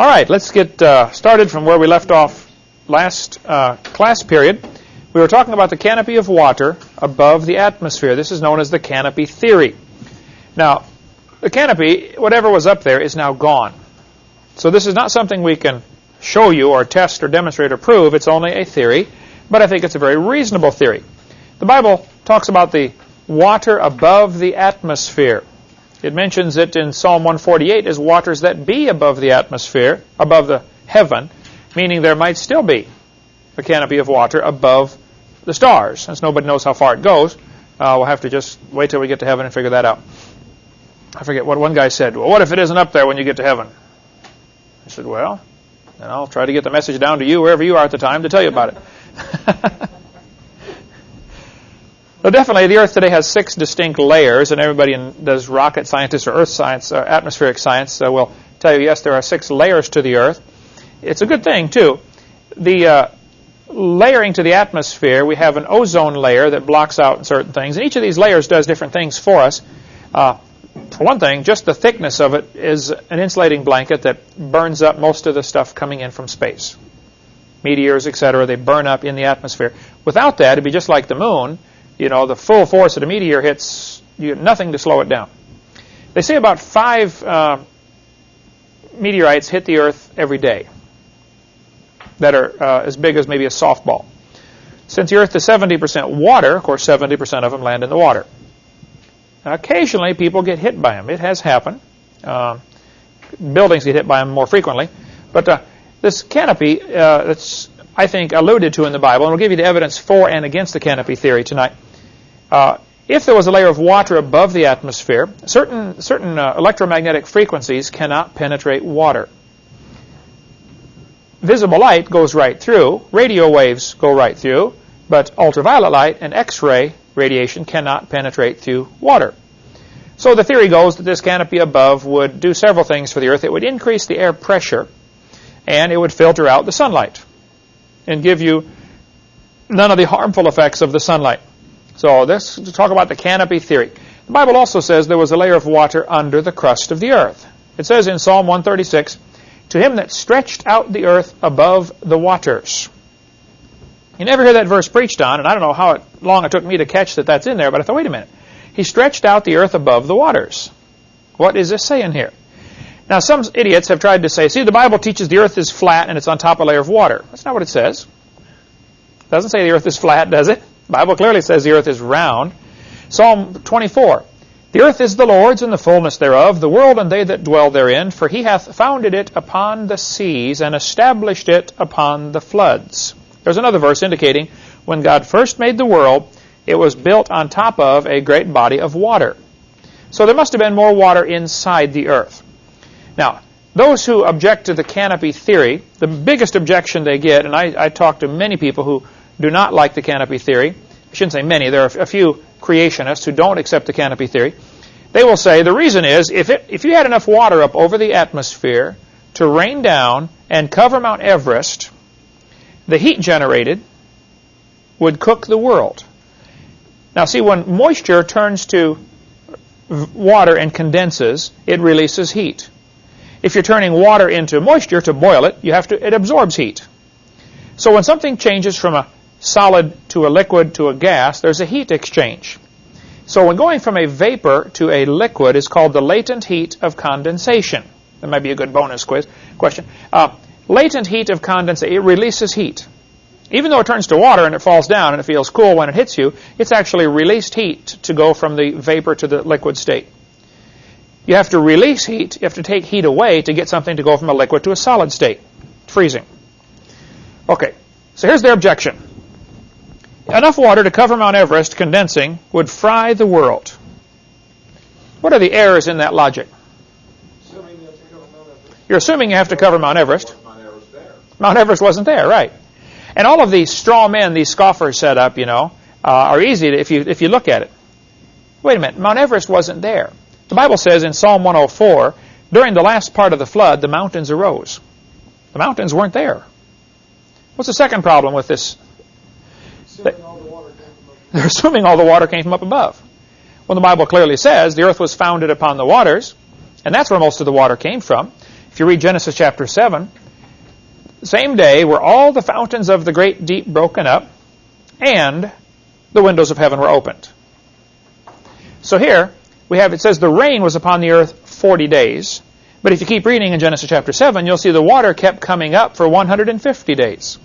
All right, let's get uh, started from where we left off last uh, class period. We were talking about the canopy of water above the atmosphere. This is known as the canopy theory. Now, the canopy, whatever was up there, is now gone. So this is not something we can show you or test or demonstrate or prove. It's only a theory, but I think it's a very reasonable theory. The Bible talks about the water above the atmosphere. It mentions it in Psalm 148 as waters that be above the atmosphere, above the heaven, meaning there might still be a canopy of water above the stars. Since nobody knows how far it goes, uh, we'll have to just wait till we get to heaven and figure that out. I forget what one guy said. Well, what if it isn't up there when you get to heaven? I said, well, then I'll try to get the message down to you, wherever you are at the time, to tell you about it. Well, definitely, the Earth today has six distinct layers, and everybody in, does rocket scientists or Earth science, or uh, atmospheric science, uh, will tell you, yes, there are six layers to the Earth. It's a good thing, too. The uh, layering to the atmosphere, we have an ozone layer that blocks out certain things, and each of these layers does different things for us. Uh, for one thing, just the thickness of it is an insulating blanket that burns up most of the stuff coming in from space. Meteors, etc., they burn up in the atmosphere. Without that, it'd be just like the moon you know, the full force of the meteor hits, you nothing to slow it down. They say about five uh, meteorites hit the Earth every day that are uh, as big as maybe a softball. Since the Earth is 70% water, of course 70% of them land in the water. Now, occasionally people get hit by them. It has happened. Uh, buildings get hit by them more frequently. But uh, this canopy uh, that's, I think, alluded to in the Bible, and we'll give you the evidence for and against the canopy theory tonight. Uh, if there was a layer of water above the atmosphere, certain, certain uh, electromagnetic frequencies cannot penetrate water. Visible light goes right through, radio waves go right through, but ultraviolet light and X-ray radiation cannot penetrate through water. So the theory goes that this canopy above would do several things for the Earth. It would increase the air pressure, and it would filter out the sunlight and give you none of the harmful effects of the sunlight. So to talk about the canopy theory. The Bible also says there was a layer of water under the crust of the earth. It says in Psalm 136, To him that stretched out the earth above the waters. You never hear that verse preached on, and I don't know how long it took me to catch that that's in there, but I thought, wait a minute. He stretched out the earth above the waters. What is this saying here? Now, some idiots have tried to say, see, the Bible teaches the earth is flat and it's on top of a layer of water. That's not what it says. It doesn't say the earth is flat, does it? Bible clearly says the earth is round. Psalm 24. The earth is the Lord's and the fullness thereof, the world and they that dwell therein, for he hath founded it upon the seas and established it upon the floods. There's another verse indicating when God first made the world, it was built on top of a great body of water. So there must have been more water inside the earth. Now, those who object to the canopy theory, the biggest objection they get, and I, I talk to many people who do not like the canopy theory. I shouldn't say many. There are a few creationists who don't accept the canopy theory. They will say the reason is if, it, if you had enough water up over the atmosphere to rain down and cover Mount Everest, the heat generated would cook the world. Now see, when moisture turns to water and condenses, it releases heat. If you're turning water into moisture to boil it, you have to, it absorbs heat. So when something changes from a solid to a liquid to a gas, there's a heat exchange. So when going from a vapor to a liquid is called the latent heat of condensation. That might be a good bonus quiz question. Uh, latent heat of condensation, it releases heat. Even though it turns to water and it falls down and it feels cool when it hits you, it's actually released heat to go from the vapor to the liquid state. You have to release heat, you have to take heat away to get something to go from a liquid to a solid state, freezing. Okay, so here's their objection. Enough water to cover Mount Everest condensing would fry the world. What are the errors in that logic? You're assuming you have to cover Mount Everest. Mount Everest wasn't there, right? And all of these straw men, these scoffers set up, you know, uh, are easy to, if you if you look at it. Wait a minute, Mount Everest wasn't there. The Bible says in Psalm 104, during the last part of the flood, the mountains arose. The mountains weren't there. What's the second problem with this they're assuming all the water came from up above. When the Bible clearly says the earth was founded upon the waters, and that's where most of the water came from. If you read Genesis chapter 7, same day were all the fountains of the great deep broken up, and the windows of heaven were opened. So here, we have, it says the rain was upon the earth 40 days. But if you keep reading in Genesis chapter 7, you'll see the water kept coming up for 150 days.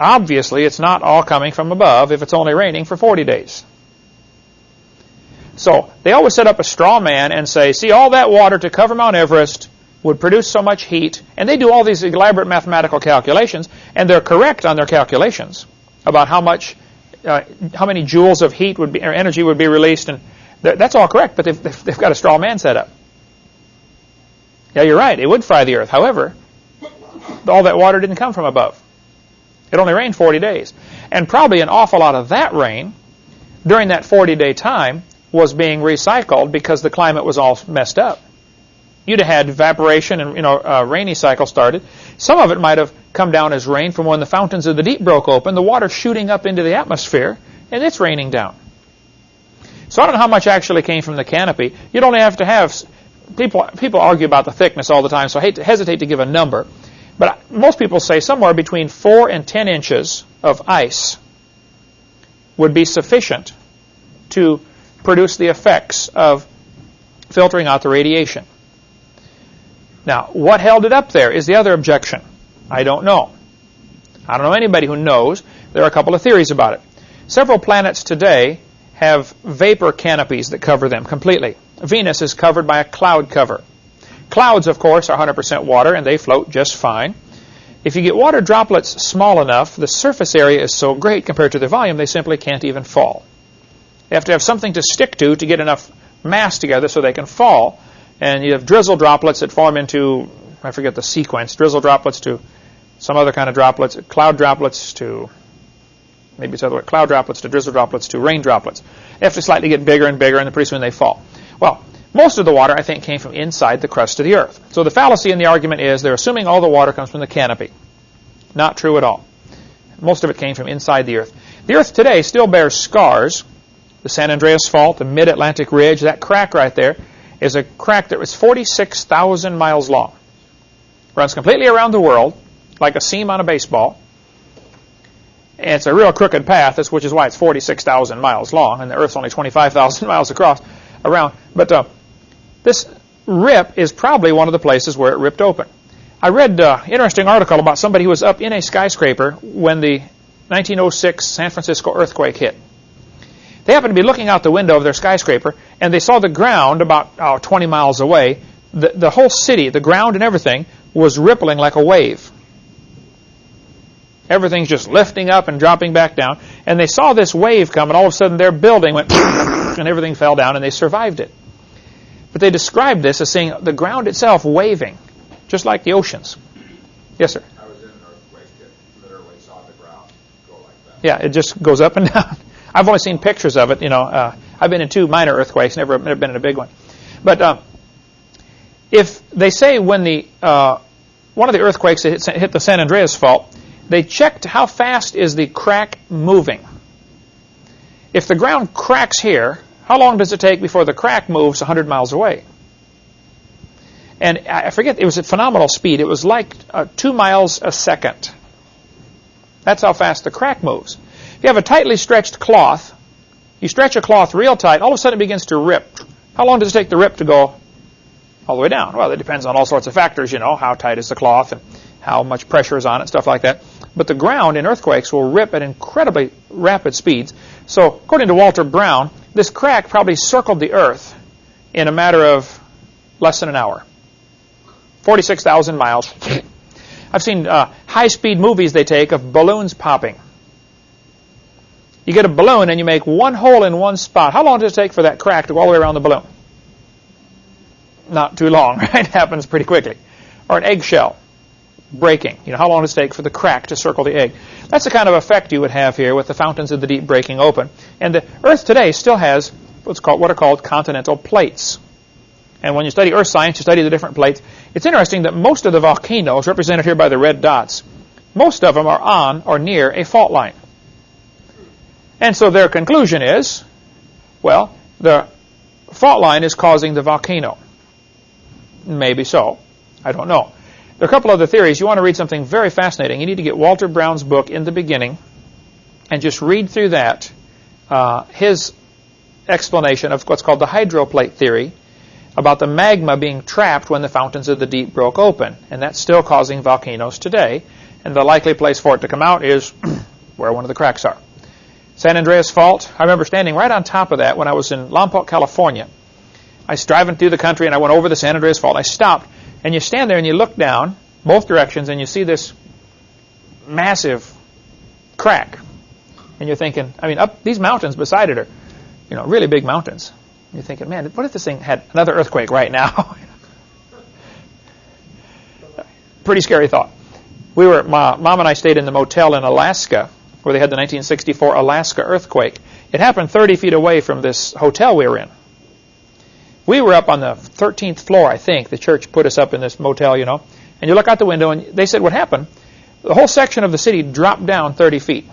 Obviously, it's not all coming from above if it's only raining for 40 days. So, they always set up a straw man and say, see, all that water to cover Mount Everest would produce so much heat. And they do all these elaborate mathematical calculations, and they're correct on their calculations about how much, uh, how many joules of heat would be, or energy would be released. And that's all correct, but they've, they've got a straw man set up. Yeah, you're right. It would fry the earth. However, all that water didn't come from above. It only rained 40 days. And probably an awful lot of that rain during that 40-day time was being recycled because the climate was all messed up. You'd have had evaporation and you know a rainy cycle started. Some of it might have come down as rain from when the fountains of the deep broke open, the water shooting up into the atmosphere, and it's raining down. So I don't know how much actually came from the canopy. You'd only have to have people people argue about the thickness all the time, so I hate to, hesitate to give a number. But most people say somewhere between 4 and 10 inches of ice would be sufficient to produce the effects of filtering out the radiation. Now, what held it up there is the other objection. I don't know. I don't know anybody who knows. There are a couple of theories about it. Several planets today have vapor canopies that cover them completely. Venus is covered by a cloud cover. Clouds, of course, are 100% water, and they float just fine. If you get water droplets small enough, the surface area is so great compared to their volume, they simply can't even fall. They have to have something to stick to to get enough mass together so they can fall. And you have drizzle droplets that form into, I forget the sequence, drizzle droplets to some other kind of droplets, cloud droplets to, maybe it's other way, cloud droplets to drizzle droplets to rain droplets. They have to slightly get bigger and bigger, and pretty soon they fall. Well, most of the water, I think, came from inside the crust of the earth. So the fallacy in the argument is they're assuming all the water comes from the canopy. Not true at all. Most of it came from inside the earth. The earth today still bears scars. The San Andreas Fault, the Mid-Atlantic Ridge, that crack right there is a crack that was 46,000 miles long. Runs completely around the world, like a seam on a baseball. And it's a real crooked path, which is why it's 46,000 miles long, and the Earth's only 25,000 miles across around. But uh, this rip is probably one of the places where it ripped open. I read an uh, interesting article about somebody who was up in a skyscraper when the 1906 San Francisco earthquake hit. They happened to be looking out the window of their skyscraper, and they saw the ground about oh, 20 miles away. The, the whole city, the ground and everything, was rippling like a wave. Everything's just lifting up and dropping back down. And they saw this wave come, and all of a sudden their building went and everything fell down, and they survived it. But they described this as seeing the ground itself waving, just like the oceans. Yes, sir. I was in an earthquake that literally saw the ground go like that. Yeah, it just goes up and down. I've only seen pictures of it. You know, uh, I've been in two minor earthquakes, never, never been in a big one. But uh, if they say when the uh, one of the earthquakes hit, hit the San Andreas Fault, they checked how fast is the crack moving. If the ground cracks here, how long does it take before the crack moves 100 miles away? And I forget, it was at phenomenal speed. It was like uh, two miles a second. That's how fast the crack moves. If you have a tightly stretched cloth, you stretch a cloth real tight, all of a sudden it begins to rip. How long does it take the rip to go all the way down? Well, it depends on all sorts of factors, you know, how tight is the cloth and how much pressure is on it, stuff like that. But the ground in earthquakes will rip at incredibly rapid speeds. So, according to Walter Brown, this crack probably circled the Earth in a matter of less than an hour. 46,000 miles. I've seen uh, high-speed movies they take of balloons popping. You get a balloon and you make one hole in one spot. How long does it take for that crack to go all the way around the balloon? Not too long, right? It happens pretty quickly. Or an eggshell breaking. You know, how long does it take for the crack to circle the egg? That's the kind of effect you would have here with the fountains of the deep breaking open. And the Earth today still has what's called what are called continental plates. And when you study Earth science, you study the different plates. It's interesting that most of the volcanoes, represented here by the red dots, most of them are on or near a fault line. And so their conclusion is, well, the fault line is causing the volcano. Maybe so. I don't know. There are a couple other theories. You want to read something very fascinating. You need to get Walter Brown's book in the beginning and just read through that, uh, his explanation of what's called the hydroplate theory about the magma being trapped when the fountains of the deep broke open. And that's still causing volcanoes today. And the likely place for it to come out is where one of the cracks are. San Andreas Fault, I remember standing right on top of that when I was in Lompoc, California. I was driving through the country and I went over the San Andreas Fault. I stopped and you stand there and you look down both directions and you see this massive crack. And you're thinking, I mean, up these mountains beside it are, you know, really big mountains. You're thinking, man, what if this thing had another earthquake right now? Pretty scary thought. We were, my mom and I stayed in the motel in Alaska where they had the 1964 Alaska earthquake. It happened 30 feet away from this hotel we were in. We were up on the 13th floor, I think. The church put us up in this motel, you know. And you look out the window, and they said what happened. The whole section of the city dropped down 30 feet.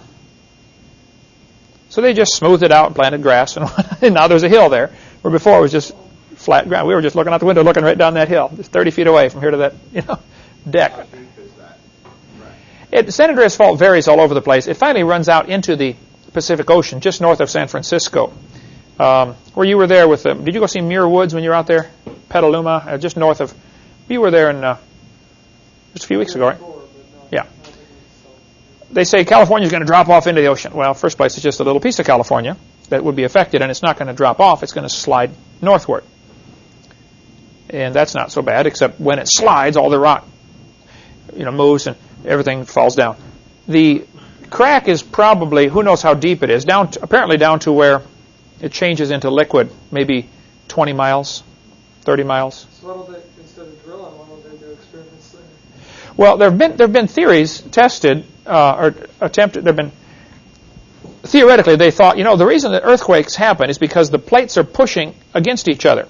So they just smoothed it out and planted grass, and, and now there's a hill there, where before it was just flat ground. We were just looking out the window, looking right down that hill, just 30 feet away from here to that, you know, deck. How deep is that? Right. It, San Andreas Fault varies all over the place. It finally runs out into the Pacific Ocean, just north of San Francisco. Um, where you were there with them. Did you go see Muir Woods when you were out there? Petaluma, uh, just north of. You were there in uh, just a few weeks ago, right? Yeah. They say California is going to drop off into the ocean. Well, first place, it's just a little piece of California that would be affected, and it's not going to drop off. It's going to slide northward. And that's not so bad, except when it slides, all the rock, you know, moves and everything falls down. The crack is probably who knows how deep it is. Down, to, apparently down to where it changes into liquid, maybe 20 miles, 30 miles. So why don't they, instead of drilling, why don't they do experiments there? Well, there have been there have been theories tested uh, or attempted. There have been theoretically they thought you know the reason that earthquakes happen is because the plates are pushing against each other.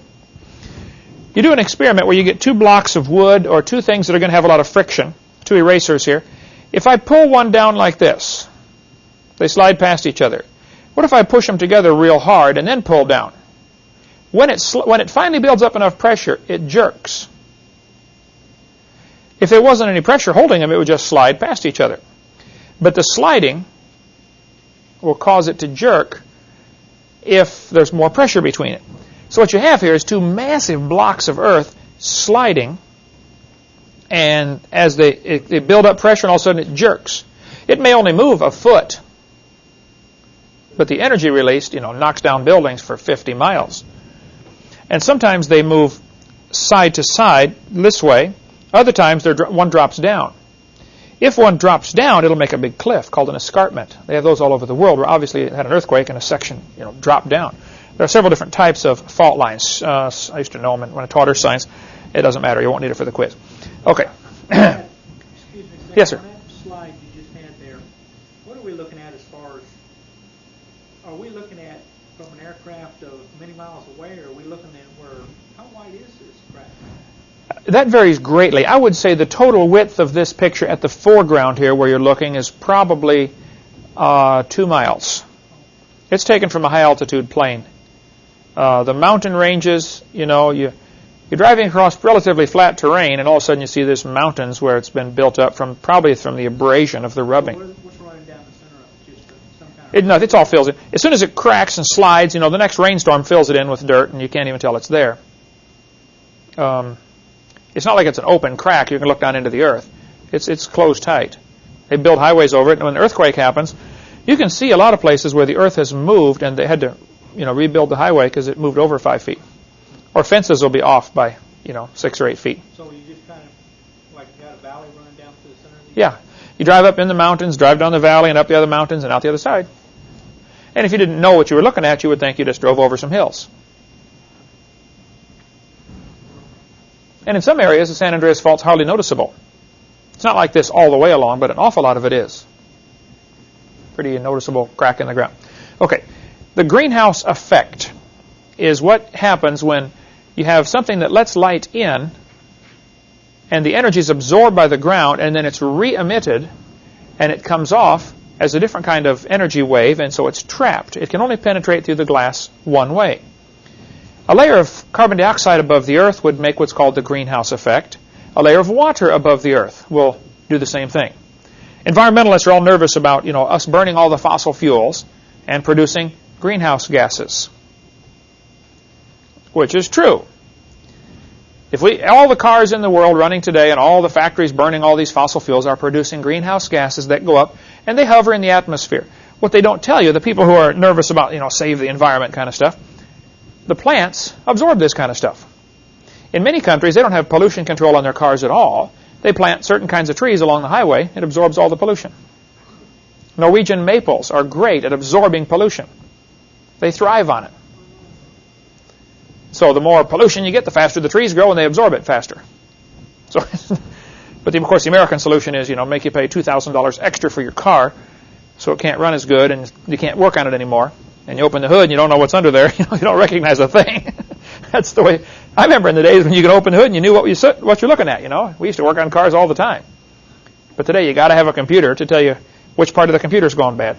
You do an experiment where you get two blocks of wood or two things that are going to have a lot of friction, two erasers here. If I pull one down like this, they slide past each other. What if I push them together real hard and then pull down? When it, when it finally builds up enough pressure, it jerks. If there wasn't any pressure holding them, it would just slide past each other. But the sliding will cause it to jerk if there's more pressure between it. So what you have here is two massive blocks of earth sliding, and as they, it, they build up pressure, and all of a sudden it jerks. It may only move a foot, but the energy released, you know, knocks down buildings for 50 miles. And sometimes they move side to side this way. Other times one drops down. If one drops down, it'll make a big cliff called an escarpment. They have those all over the world where obviously it had an earthquake and a section you know, dropped down. There are several different types of fault lines. Uh, I used to know them when I taught earth science. It doesn't matter. You won't need it for the quiz. Okay. Yes, sir. On that slide you just had there, what are we looking at as far as, are we looking at from an aircraft of many miles away, or are we looking at where, how wide is this crack? That varies greatly. I would say the total width of this picture at the foreground here where you're looking is probably uh, two miles. It's taken from a high altitude plane. Uh, the mountain ranges, you know, you, you're driving across relatively flat terrain, and all of a sudden you see these mountains where it's been built up from probably from the abrasion of the rubbing What's running down the center of it? Just uh, some kind of... It, no, it's all fills in. As soon as it cracks and slides, you know, the next rainstorm fills it in with dirt, and you can't even tell it's there. Um, it's not like it's an open crack. You can look down into the earth. It's it's closed tight. They build highways over it, and when an earthquake happens, you can see a lot of places where the earth has moved, and they had to, you know, rebuild the highway because it moved over five feet. Or fences will be off by, you know, six or eight feet. So you just kind of, like, you got a valley running down through the center of the... Yeah. You drive up in the mountains, drive down the valley and up the other mountains and out the other side. And if you didn't know what you were looking at, you would think you just drove over some hills. And in some areas, the San Andreas Fault's hardly noticeable. It's not like this all the way along, but an awful lot of it is. Pretty noticeable crack in the ground. Okay, the greenhouse effect is what happens when you have something that lets light in and the energy is absorbed by the ground and then it's re-emitted and it comes off as a different kind of energy wave and so it's trapped. It can only penetrate through the glass one way. A layer of carbon dioxide above the Earth would make what's called the greenhouse effect. A layer of water above the Earth will do the same thing. Environmentalists are all nervous about, you know, us burning all the fossil fuels and producing greenhouse gases, which is true. If we, all the cars in the world running today and all the factories burning all these fossil fuels are producing greenhouse gases that go up and they hover in the atmosphere. What they don't tell you, the people who are nervous about, you know, save the environment kind of stuff, the plants absorb this kind of stuff. In many countries, they don't have pollution control on their cars at all. They plant certain kinds of trees along the highway. It absorbs all the pollution. Norwegian maples are great at absorbing pollution. They thrive on it. So the more pollution you get, the faster the trees grow and they absorb it faster. So, but the, of course, the American solution is, you know, make you pay $2,000 extra for your car so it can't run as good and you can't work on it anymore. And you open the hood and you don't know what's under there. You, know, you don't recognize a thing. That's the way. I remember in the days when you could open the hood and you knew what, you, what you're looking at, you know. We used to work on cars all the time. But today you got to have a computer to tell you which part of the computer's gone bad.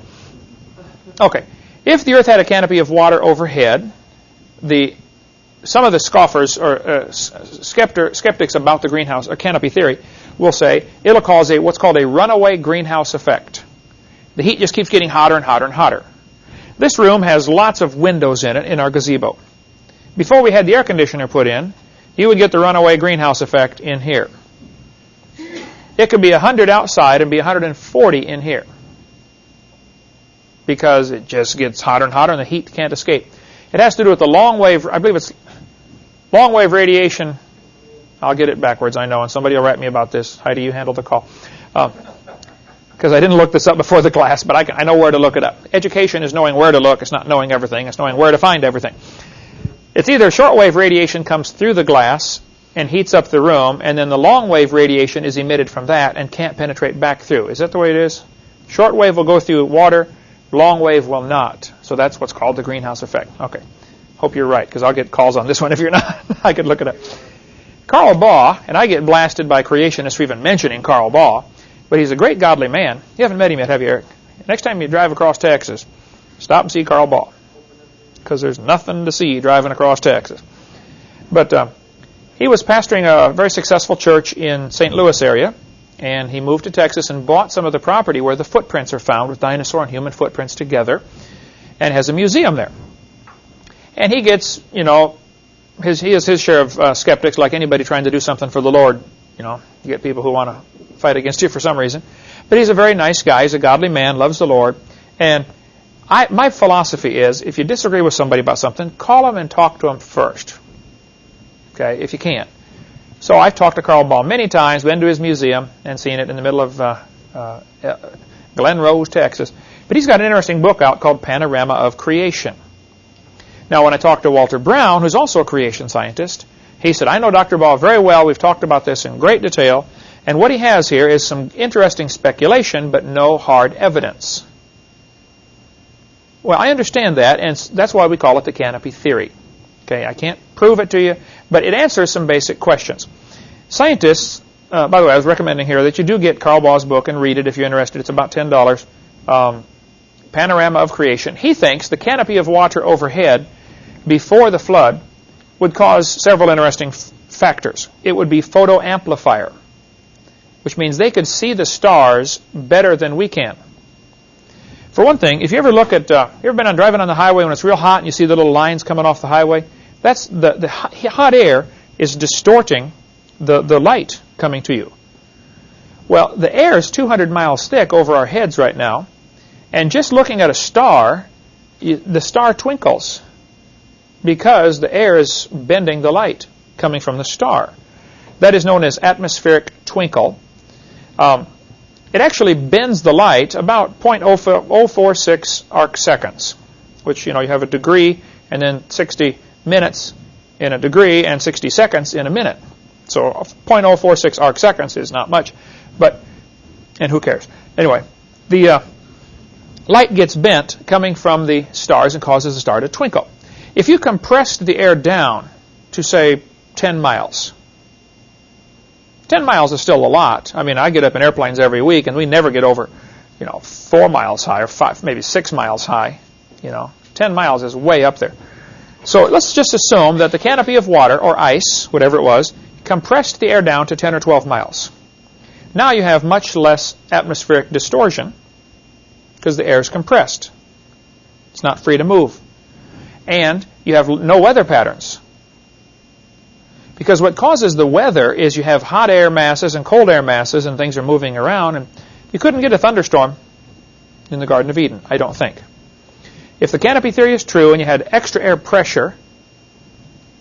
Okay. If the Earth had a canopy of water overhead, the some of the scoffers or uh, skeptics about the greenhouse or canopy theory will say it'll cause a what's called a runaway greenhouse effect. The heat just keeps getting hotter and hotter and hotter. This room has lots of windows in it in our gazebo. Before we had the air conditioner put in, you would get the runaway greenhouse effect in here. It could be 100 outside and be 140 in here because it just gets hotter and hotter and the heat can't escape. It has to do with the long wave, I believe it's long wave radiation. I'll get it backwards, I know, and somebody will write me about this. Heidi, you handle the call. Because uh, I didn't look this up before the class, but I, can, I know where to look it up. Education is knowing where to look. It's not knowing everything. It's knowing where to find everything. It's either shortwave radiation comes through the glass and heats up the room, and then the long wave radiation is emitted from that and can't penetrate back through. Is that the way it is? Short wave will go through water, long wave will not. So that's what's called the greenhouse effect. Okay. Hope you're right, because I'll get calls on this one if you're not. I could look it up. Carl Baugh, and I get blasted by creationists for even mentioning Carl Baugh, but he's a great godly man. You haven't met him yet, have you, Eric? Next time you drive across Texas, stop and see Carl Baugh, because there's nothing to see driving across Texas. But uh, he was pastoring a very successful church in St. Louis area, and he moved to Texas and bought some of the property where the footprints are found with dinosaur and human footprints together, and has a museum there. And he gets, you know, his, he has his share of uh, skeptics, like anybody trying to do something for the Lord. You know, you get people who want to fight against you for some reason. But he's a very nice guy. He's a godly man, loves the Lord. And I, my philosophy is, if you disagree with somebody about something, call them and talk to them first okay, if you can't. So I've talked to Carl Baugh many times, been to his museum and seen it in the middle of uh, uh, Glen Rose, Texas. But he's got an interesting book out called Panorama of Creation. Now, when I talked to Walter Brown, who's also a creation scientist, he said, I know Dr. Baugh very well. We've talked about this in great detail. And what he has here is some interesting speculation, but no hard evidence. Well, I understand that, and that's why we call it the canopy theory. Okay, I can't prove it to you, but it answers some basic questions. Scientists, uh, by the way, I was recommending here that you do get Carl Baugh's book and read it if you're interested. It's about $10. Um, Panorama of Creation. He thinks the canopy of water overhead before the flood would cause several interesting factors. It would be photoamplifier, which means they could see the stars better than we can. For one thing, if you ever look at, uh, you ever been on driving on the highway when it's real hot and you see the little lines coming off the highway? That's the, the hot air is distorting the, the light coming to you. Well, the air is 200 miles thick over our heads right now, and just looking at a star, the star twinkles because the air is bending the light coming from the star. That is known as atmospheric twinkle. Um, it actually bends the light about 0.046 arc seconds, which, you know, you have a degree and then 60 minutes in a degree and 60 seconds in a minute. So 0.046 arc seconds is not much, but, and who cares? Anyway, the uh, light gets bent coming from the stars and causes the star to twinkle. If you compressed the air down to, say, 10 miles, 10 miles is still a lot. I mean, I get up in airplanes every week, and we never get over, you know, 4 miles high or 5, maybe 6 miles high. You know, 10 miles is way up there. So let's just assume that the canopy of water, or ice, whatever it was, compressed the air down to 10 or 12 miles. Now you have much less atmospheric distortion because the air is compressed. It's not free to move. And you have no weather patterns. Because what causes the weather is you have hot air masses and cold air masses and things are moving around. And you couldn't get a thunderstorm in the Garden of Eden, I don't think. If the canopy theory is true and you had extra air pressure,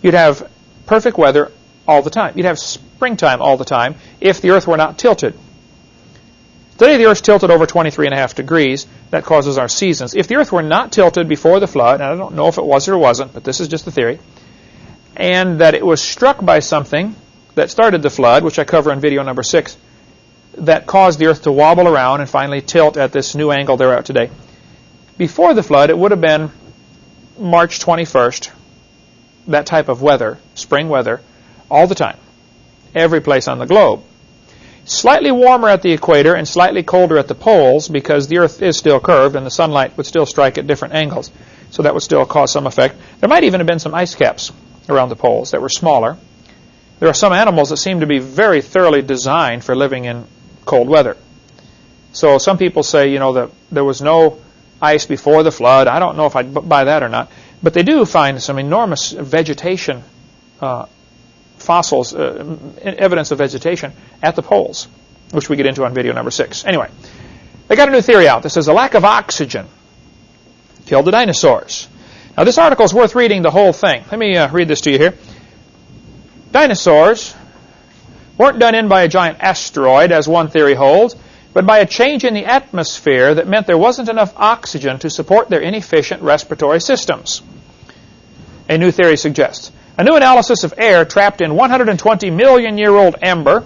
you'd have perfect weather all the time. You'd have springtime all the time if the Earth were not tilted. Today the Earth's tilted over 23 and a half degrees. That causes our seasons. If the Earth were not tilted before the flood, and I don't know if it was or wasn't, but this is just a theory, and that it was struck by something that started the flood, which I cover in video number six, that caused the Earth to wobble around and finally tilt at this new angle they're at today. Before the flood, it would have been March 21st, that type of weather, spring weather, all the time, every place on the globe. Slightly warmer at the equator and slightly colder at the poles because the Earth is still curved and the sunlight would still strike at different angles. So that would still cause some effect. There might even have been some ice caps around the poles that were smaller. There are some animals that seem to be very thoroughly designed for living in cold weather. So some people say, you know, that there was no ice before the flood. I don't know if I'd buy that or not. But they do find some enormous vegetation uh, fossils, uh, evidence of vegetation at the poles, which we get into on video number six. Anyway, they got a new theory out that says a lack of oxygen killed the dinosaurs. Now, this article is worth reading the whole thing. Let me uh, read this to you here. Dinosaurs weren't done in by a giant asteroid, as one theory holds, but by a change in the atmosphere that meant there wasn't enough oxygen to support their inefficient respiratory systems. A new theory suggests. A new analysis of air trapped in 120 million year old amber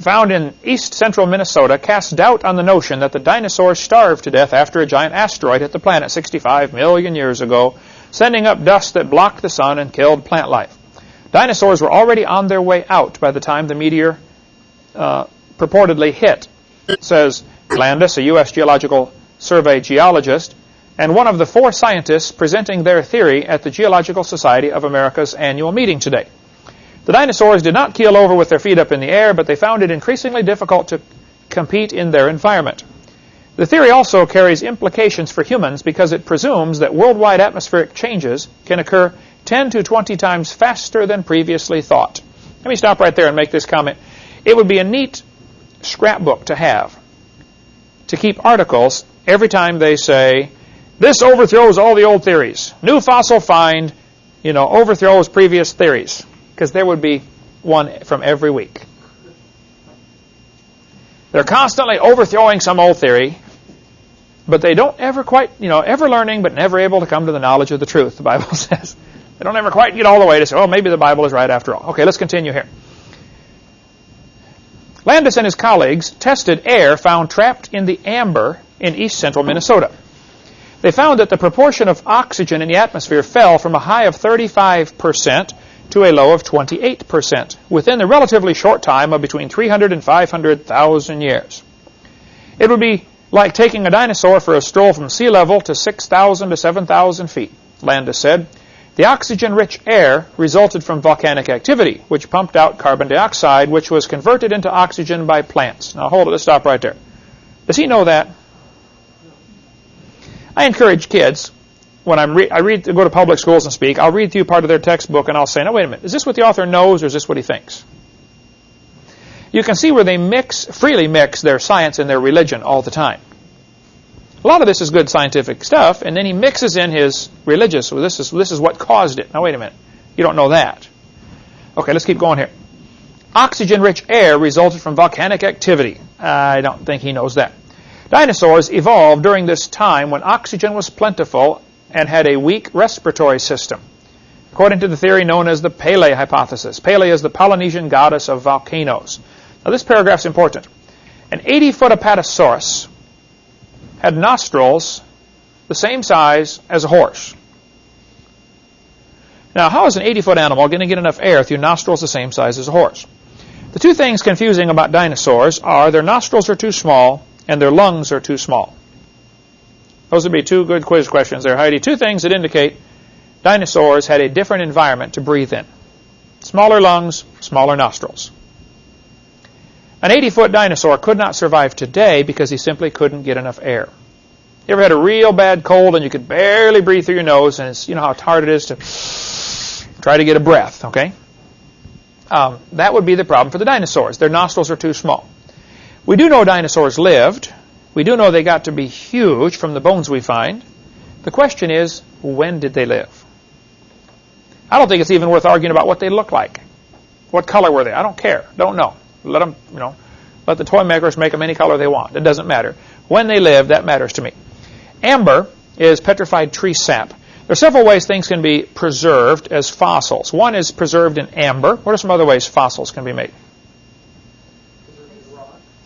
found in east central Minnesota casts doubt on the notion that the dinosaurs starved to death after a giant asteroid hit the planet 65 million years ago, sending up dust that blocked the sun and killed plant life. Dinosaurs were already on their way out by the time the meteor uh, purportedly hit, says Landis, a U.S. Geological Survey geologist and one of the four scientists presenting their theory at the Geological Society of America's annual meeting today. The dinosaurs did not keel over with their feet up in the air, but they found it increasingly difficult to compete in their environment. The theory also carries implications for humans because it presumes that worldwide atmospheric changes can occur 10 to 20 times faster than previously thought. Let me stop right there and make this comment. It would be a neat scrapbook to have to keep articles every time they say this overthrows all the old theories. New fossil find, you know, overthrows previous theories. Because there would be one from every week. They're constantly overthrowing some old theory, but they don't ever quite, you know, ever learning but never able to come to the knowledge of the truth, the Bible says. They don't ever quite get all the way to say, oh, maybe the Bible is right after all. Okay, let's continue here. Landis and his colleagues tested air found trapped in the amber in east central Minnesota. They found that the proportion of oxygen in the atmosphere fell from a high of 35% to a low of 28% within the relatively short time of between 300 and 500,000 years. It would be like taking a dinosaur for a stroll from sea level to 6,000 to 7,000 feet, Landis said. The oxygen-rich air resulted from volcanic activity, which pumped out carbon dioxide, which was converted into oxygen by plants. Now hold it, let's stop right there. Does he know that? I encourage kids when I'm re- I read go to public schools and speak. I'll read through part of their textbook and I'll say, "No, wait a minute. Is this what the author knows, or is this what he thinks?" You can see where they mix freely mix their science and their religion all the time. A lot of this is good scientific stuff, and then he mixes in his religious. Well, this is this is what caused it. Now, wait a minute. You don't know that. Okay, let's keep going here. Oxygen-rich air resulted from volcanic activity. I don't think he knows that. Dinosaurs evolved during this time when oxygen was plentiful and had a weak respiratory system. According to the theory known as the Pele hypothesis, Pele is the Polynesian goddess of volcanoes. Now, this paragraph is important. An 80-foot Apatosaurus had nostrils the same size as a horse. Now, how is an 80-foot animal going to get enough air through nostrils the same size as a horse? The two things confusing about dinosaurs are their nostrils are too small and their lungs are too small. Those would be two good quiz questions there, Heidi. Two things that indicate dinosaurs had a different environment to breathe in. Smaller lungs, smaller nostrils. An 80-foot dinosaur could not survive today because he simply couldn't get enough air. You ever had a real bad cold and you could barely breathe through your nose and it's, you know how hard it is to try to get a breath, okay? Um, that would be the problem for the dinosaurs. Their nostrils are too small. We do know dinosaurs lived. We do know they got to be huge from the bones we find. The question is, when did they live? I don't think it's even worth arguing about what they look like. What color were they? I don't care. Don't know. Let them, you know, let the toy makers make them any color they want. It doesn't matter. When they live, that matters to me. Amber is petrified tree sap. There are several ways things can be preserved as fossils. One is preserved in amber. What are some other ways fossils can be made?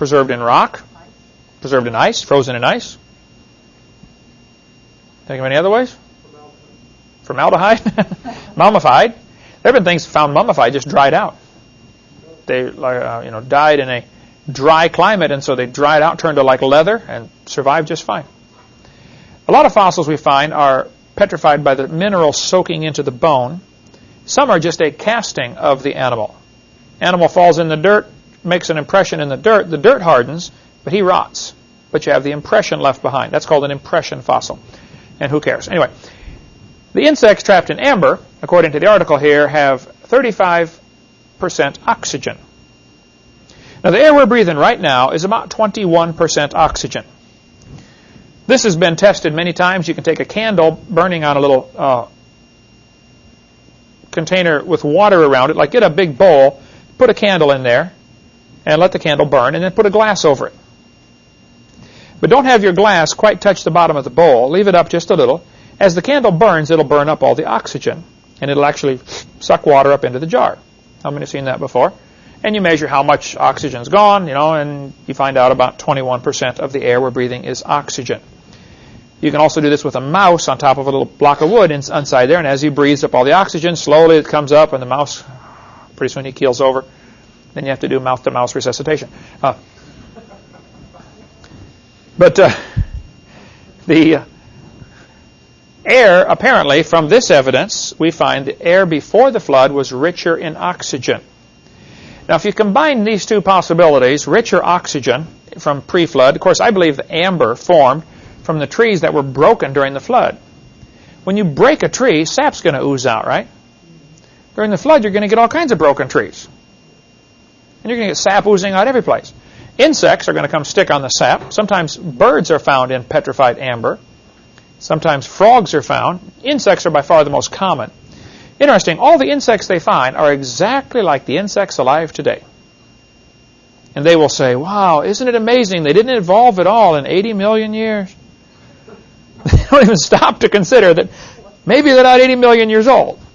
Preserved in rock. Preserved in ice. Frozen in ice. Think of any other ways? Formaldehyde. Mummified. There have been things found mummified, just dried out. They, uh, you know, died in a dry climate, and so they dried out, turned to like leather, and survived just fine. A lot of fossils we find are petrified by the mineral soaking into the bone. Some are just a casting of the animal. Animal falls in the dirt, makes an impression in the dirt. The dirt hardens, but he rots. But you have the impression left behind. That's called an impression fossil. And who cares? Anyway, the insects trapped in amber, according to the article here, have 35% oxygen. Now, the air we're breathing right now is about 21% oxygen. This has been tested many times. You can take a candle burning on a little uh, container with water around it, like get a big bowl, put a candle in there, and let the candle burn, and then put a glass over it. But don't have your glass quite touch the bottom of the bowl. Leave it up just a little. As the candle burns, it'll burn up all the oxygen, and it'll actually suck water up into the jar. How many have seen that before? And you measure how much oxygen's gone, you know, and you find out about 21% of the air we're breathing is oxygen. You can also do this with a mouse on top of a little block of wood inside there, and as he breathes up all the oxygen, slowly it comes up, and the mouse, pretty soon he keels over. Then you have to do mouth-to-mouth resuscitation. Uh, but uh, the air, apparently, from this evidence, we find the air before the flood was richer in oxygen. Now, if you combine these two possibilities, richer oxygen from pre-flood, of course, I believe the amber formed from the trees that were broken during the flood. When you break a tree, sap's going to ooze out, right? During the flood, you're going to get all kinds of broken trees. And you're going to get sap oozing out every place. Insects are going to come stick on the sap. Sometimes birds are found in petrified amber. Sometimes frogs are found. Insects are by far the most common. Interesting, all the insects they find are exactly like the insects alive today. And they will say, wow, isn't it amazing? They didn't evolve at all in 80 million years. They don't even stop to consider that maybe they're not 80 million years old.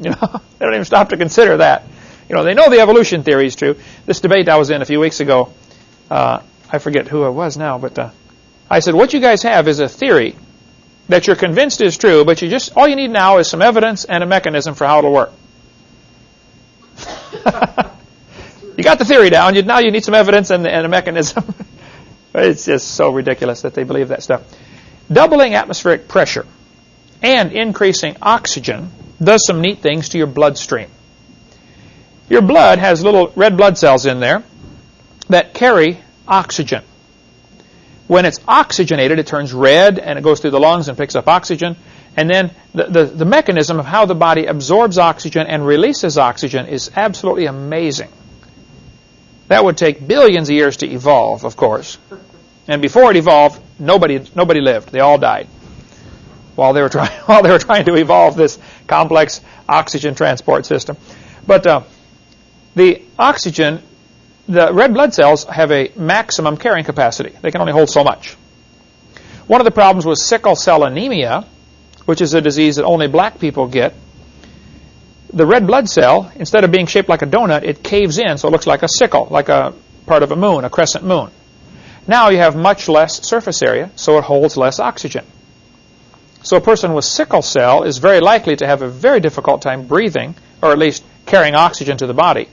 You know, they don't even stop to consider that. You know, they know the evolution theory is true. This debate I was in a few weeks ago, uh, I forget who it was now, but uh, I said, what you guys have is a theory that you're convinced is true, but you just all you need now is some evidence and a mechanism for how it'll work. you got the theory down. You, now you need some evidence and, and a mechanism. it's just so ridiculous that they believe that stuff. Doubling atmospheric pressure and increasing oxygen does some neat things to your bloodstream. Your blood has little red blood cells in there that carry oxygen. When it's oxygenated, it turns red and it goes through the lungs and picks up oxygen. And then the, the, the, mechanism of how the body absorbs oxygen and releases oxygen is absolutely amazing. That would take billions of years to evolve, of course. And before it evolved, nobody nobody lived. They all died while they were trying while they were trying to evolve this complex oxygen transport system. But uh, the oxygen, the red blood cells have a maximum carrying capacity. They can only hold so much. One of the problems with sickle cell anemia, which is a disease that only black people get, the red blood cell, instead of being shaped like a donut, it caves in so it looks like a sickle, like a part of a moon, a crescent moon. Now you have much less surface area, so it holds less oxygen. So a person with sickle cell is very likely to have a very difficult time breathing, or at least carrying oxygen to the body.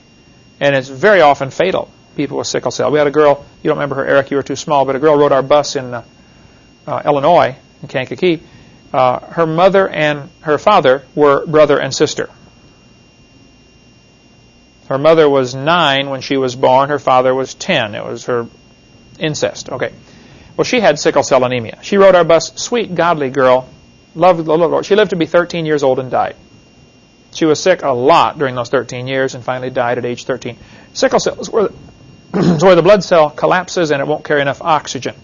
And it's very often fatal, people with sickle cell. We had a girl, you don't remember her, Eric, you were too small, but a girl rode our bus in uh, uh, Illinois, in Kankakee, uh, her mother and her father were brother and sister. Her mother was nine when she was born. Her father was ten. It was her incest. Okay. Well, she had sickle cell anemia. She rode our bus. Sweet, godly girl. Loved the Lord. She lived to be 13 years old and died. She was sick a lot during those 13 years and finally died at age 13. Sickle cell is where, is where the blood cell collapses and it won't carry enough oxygen.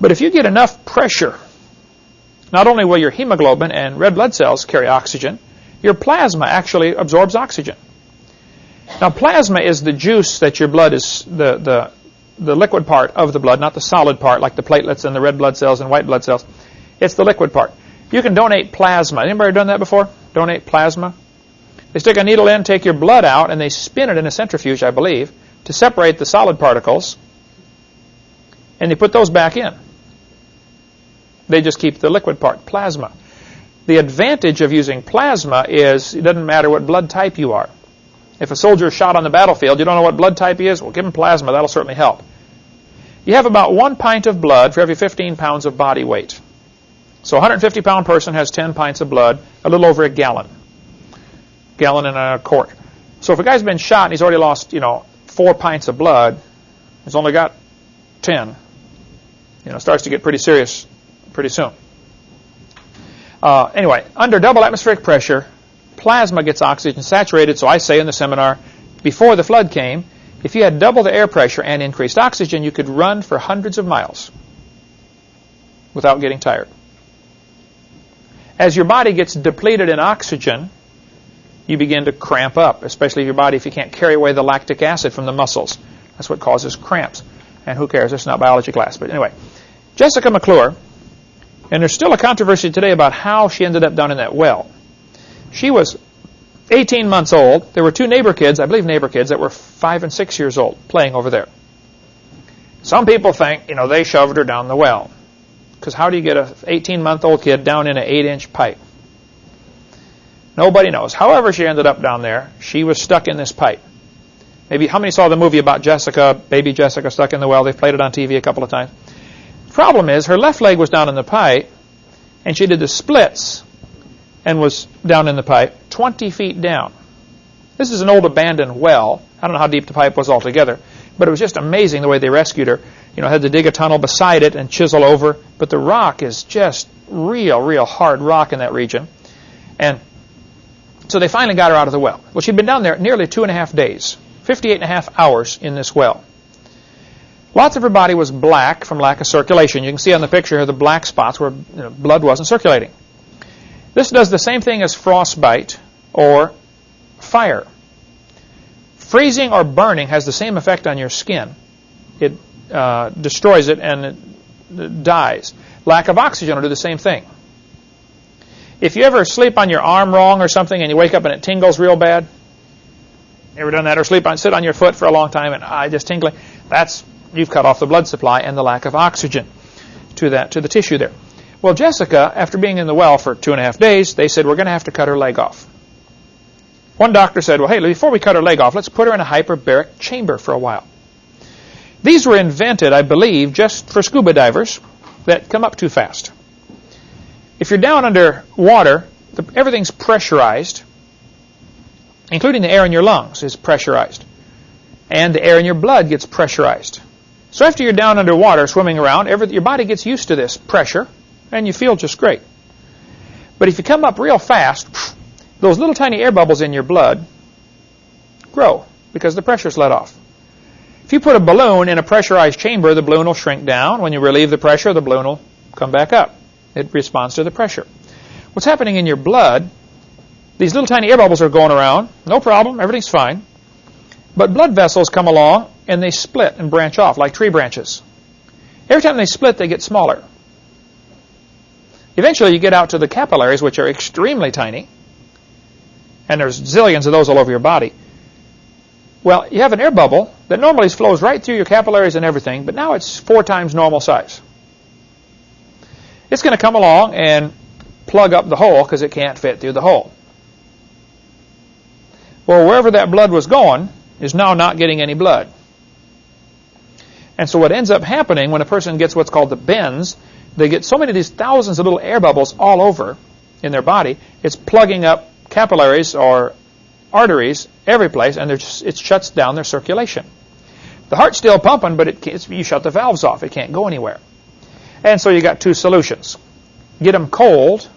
But if you get enough pressure, not only will your hemoglobin and red blood cells carry oxygen, your plasma actually absorbs oxygen. Now, plasma is the juice that your blood is, the, the, the liquid part of the blood, not the solid part like the platelets and the red blood cells and white blood cells. It's the liquid part. You can donate plasma. Anybody done that before? Donate plasma? They stick a needle in, take your blood out, and they spin it in a centrifuge, I believe, to separate the solid particles, and they put those back in. They just keep the liquid part, plasma. The advantage of using plasma is it doesn't matter what blood type you are. If a soldier is shot on the battlefield, you don't know what blood type he is, well, give him plasma. That'll certainly help. You have about one pint of blood for every 15 pounds of body weight. So a 150 pound person has 10 pints of blood, a little over a gallon. Gallon and a quart. So if a guy's been shot and he's already lost, you know, four pints of blood, he's only got 10. You know, starts to get pretty serious pretty soon. Uh, anyway, under double atmospheric pressure, plasma gets oxygen saturated. So I say in the seminar, before the flood came, if you had double the air pressure and increased oxygen, you could run for hundreds of miles without getting tired. As your body gets depleted in oxygen, you begin to cramp up, especially your body if you can't carry away the lactic acid from the muscles. That's what causes cramps. And who cares? It's not biology class. But anyway, Jessica McClure, and there's still a controversy today about how she ended up down in that well. She was 18 months old. There were two neighbor kids, I believe neighbor kids, that were five and six years old playing over there. Some people think, you know, they shoved her down the well. Because how do you get an 18-month-old kid down in an 8-inch pipe? Nobody knows. However she ended up down there, she was stuck in this pipe. Maybe how many saw the movie about Jessica, baby Jessica stuck in the well? They've played it on TV a couple of times. Problem is, her left leg was down in the pipe, and she did the splits and was down in the pipe 20 feet down. This is an old abandoned well. I don't know how deep the pipe was altogether, but it was just amazing the way they rescued her you know, had to dig a tunnel beside it and chisel over. But the rock is just real, real hard rock in that region. And so they finally got her out of the well. Well, she'd been down there nearly two and a half days, 58 and a half hours in this well. Lots of her body was black from lack of circulation. You can see on the picture here the black spots where you know, blood wasn't circulating. This does the same thing as frostbite or fire. Freezing or burning has the same effect on your skin. It uh, destroys it and it dies. Lack of oxygen will do the same thing. If you ever sleep on your arm wrong or something and you wake up and it tingles real bad, ever done that? Or sleep on, sit on your foot for a long time and I just tingling? That's you've cut off the blood supply and the lack of oxygen to that to the tissue there. Well, Jessica, after being in the well for two and a half days, they said we're going to have to cut her leg off. One doctor said, "Well, hey, before we cut her leg off, let's put her in a hyperbaric chamber for a while." These were invented, I believe, just for scuba divers that come up too fast. If you're down under water, the, everything's pressurized, including the air in your lungs is pressurized. And the air in your blood gets pressurized. So after you're down underwater swimming around, every, your body gets used to this pressure, and you feel just great. But if you come up real fast, those little tiny air bubbles in your blood grow because the pressure's let off. If you put a balloon in a pressurized chamber, the balloon will shrink down. When you relieve the pressure, the balloon will come back up. It responds to the pressure. What's happening in your blood, these little tiny air bubbles are going around. No problem. Everything's fine. But blood vessels come along and they split and branch off like tree branches. Every time they split, they get smaller. Eventually, you get out to the capillaries, which are extremely tiny. And there's zillions of those all over your body. Well, you have an air bubble that normally flows right through your capillaries and everything, but now it's four times normal size. It's going to come along and plug up the hole because it can't fit through the hole. Well, wherever that blood was going is now not getting any blood. And so what ends up happening when a person gets what's called the bends, they get so many of these thousands of little air bubbles all over in their body, it's plugging up capillaries or arteries every place, and it shuts down their circulation. The heart's still pumping, but it you shut the valves off. It can't go anywhere. And so you got two solutions. Get them cold.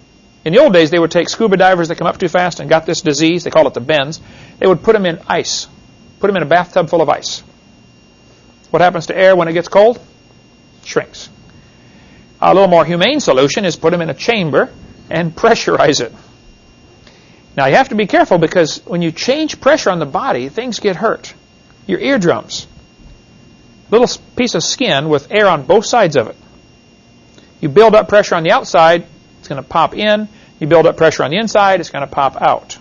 In the old days, they would take scuba divers that come up too fast and got this disease. They call it the bends. They would put them in ice. Put them in a bathtub full of ice. What happens to air when it gets cold? Shrinks. A little more humane solution is put them in a chamber and pressurize it. Now you have to be careful because when you change pressure on the body, things get hurt. Your eardrums, little piece of skin with air on both sides of it. You build up pressure on the outside, it's going to pop in. You build up pressure on the inside, it's going to pop out.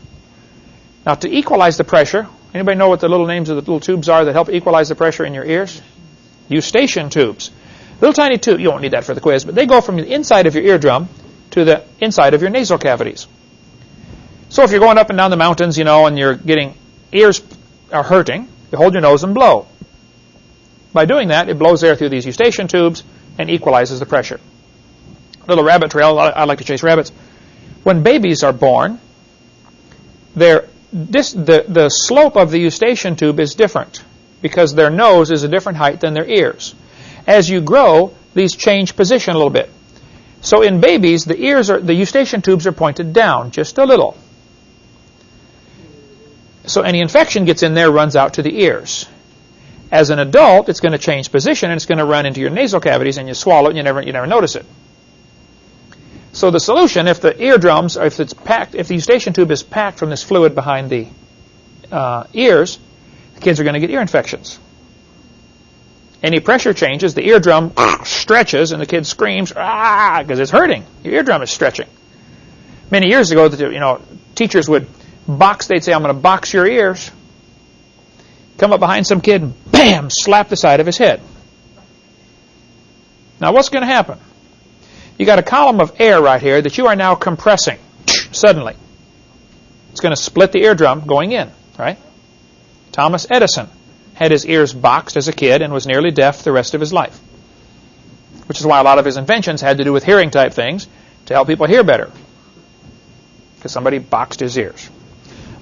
Now to equalize the pressure, anybody know what the little names of the little tubes are that help equalize the pressure in your ears? Eustachian tubes. Little tiny tube, you won't need that for the quiz, but they go from the inside of your eardrum to the inside of your nasal cavities. So if you're going up and down the mountains, you know, and you're getting ears are hurting, you hold your nose and blow. By doing that, it blows air through these eustachian tubes and equalizes the pressure. Little rabbit trail, I like to chase rabbits. When babies are born, this, the, the slope of the eustachian tube is different because their nose is a different height than their ears. As you grow, these change position a little bit. So in babies, the ears are the eustachian tubes are pointed down just a little. So any infection gets in there, runs out to the ears. As an adult, it's going to change position and it's going to run into your nasal cavities and you swallow it and you never, you never notice it. So the solution, if the eardrums, if it's packed, if the eustachian tube is packed from this fluid behind the uh, ears, the kids are going to get ear infections. Any pressure changes, the eardrum stretches, and the kid screams, ah, because it's hurting. Your eardrum is stretching. Many years ago, you know, teachers would box, they'd say, I'm going to box your ears. Come up behind some kid and bam, slap the side of his head. Now what's going to happen? You got a column of air right here that you are now compressing suddenly. It's going to split the eardrum going in, right? Thomas Edison had his ears boxed as a kid and was nearly deaf the rest of his life. Which is why a lot of his inventions had to do with hearing type things to help people hear better. Because somebody boxed his ears.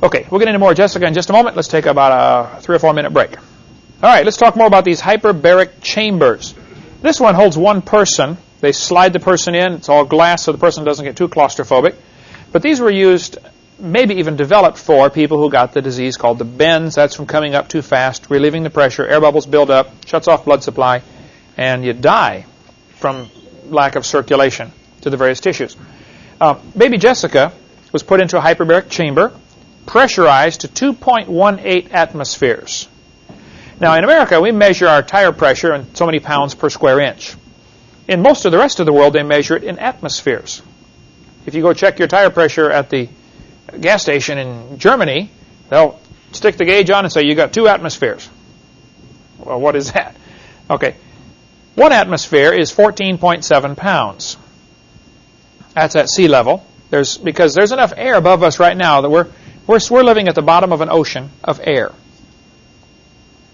Okay, we'll get into more Jessica in just a moment. Let's take about a three or four minute break. All right, let's talk more about these hyperbaric chambers. This one holds one person. They slide the person in. It's all glass so the person doesn't get too claustrophobic. But these were used, maybe even developed for people who got the disease called the bends. That's from coming up too fast, relieving the pressure, air bubbles build up, shuts off blood supply, and you die from lack of circulation to the various tissues. Uh, baby Jessica was put into a hyperbaric chamber pressurized to 2.18 atmospheres. Now, in America, we measure our tire pressure in so many pounds per square inch. In most of the rest of the world, they measure it in atmospheres. If you go check your tire pressure at the gas station in Germany, they'll stick the gauge on and say you got two atmospheres. Well, what is that? Okay. One atmosphere is 14.7 pounds. That's at sea level. There's because there's enough air above us right now that we're we're, we're living at the bottom of an ocean of air.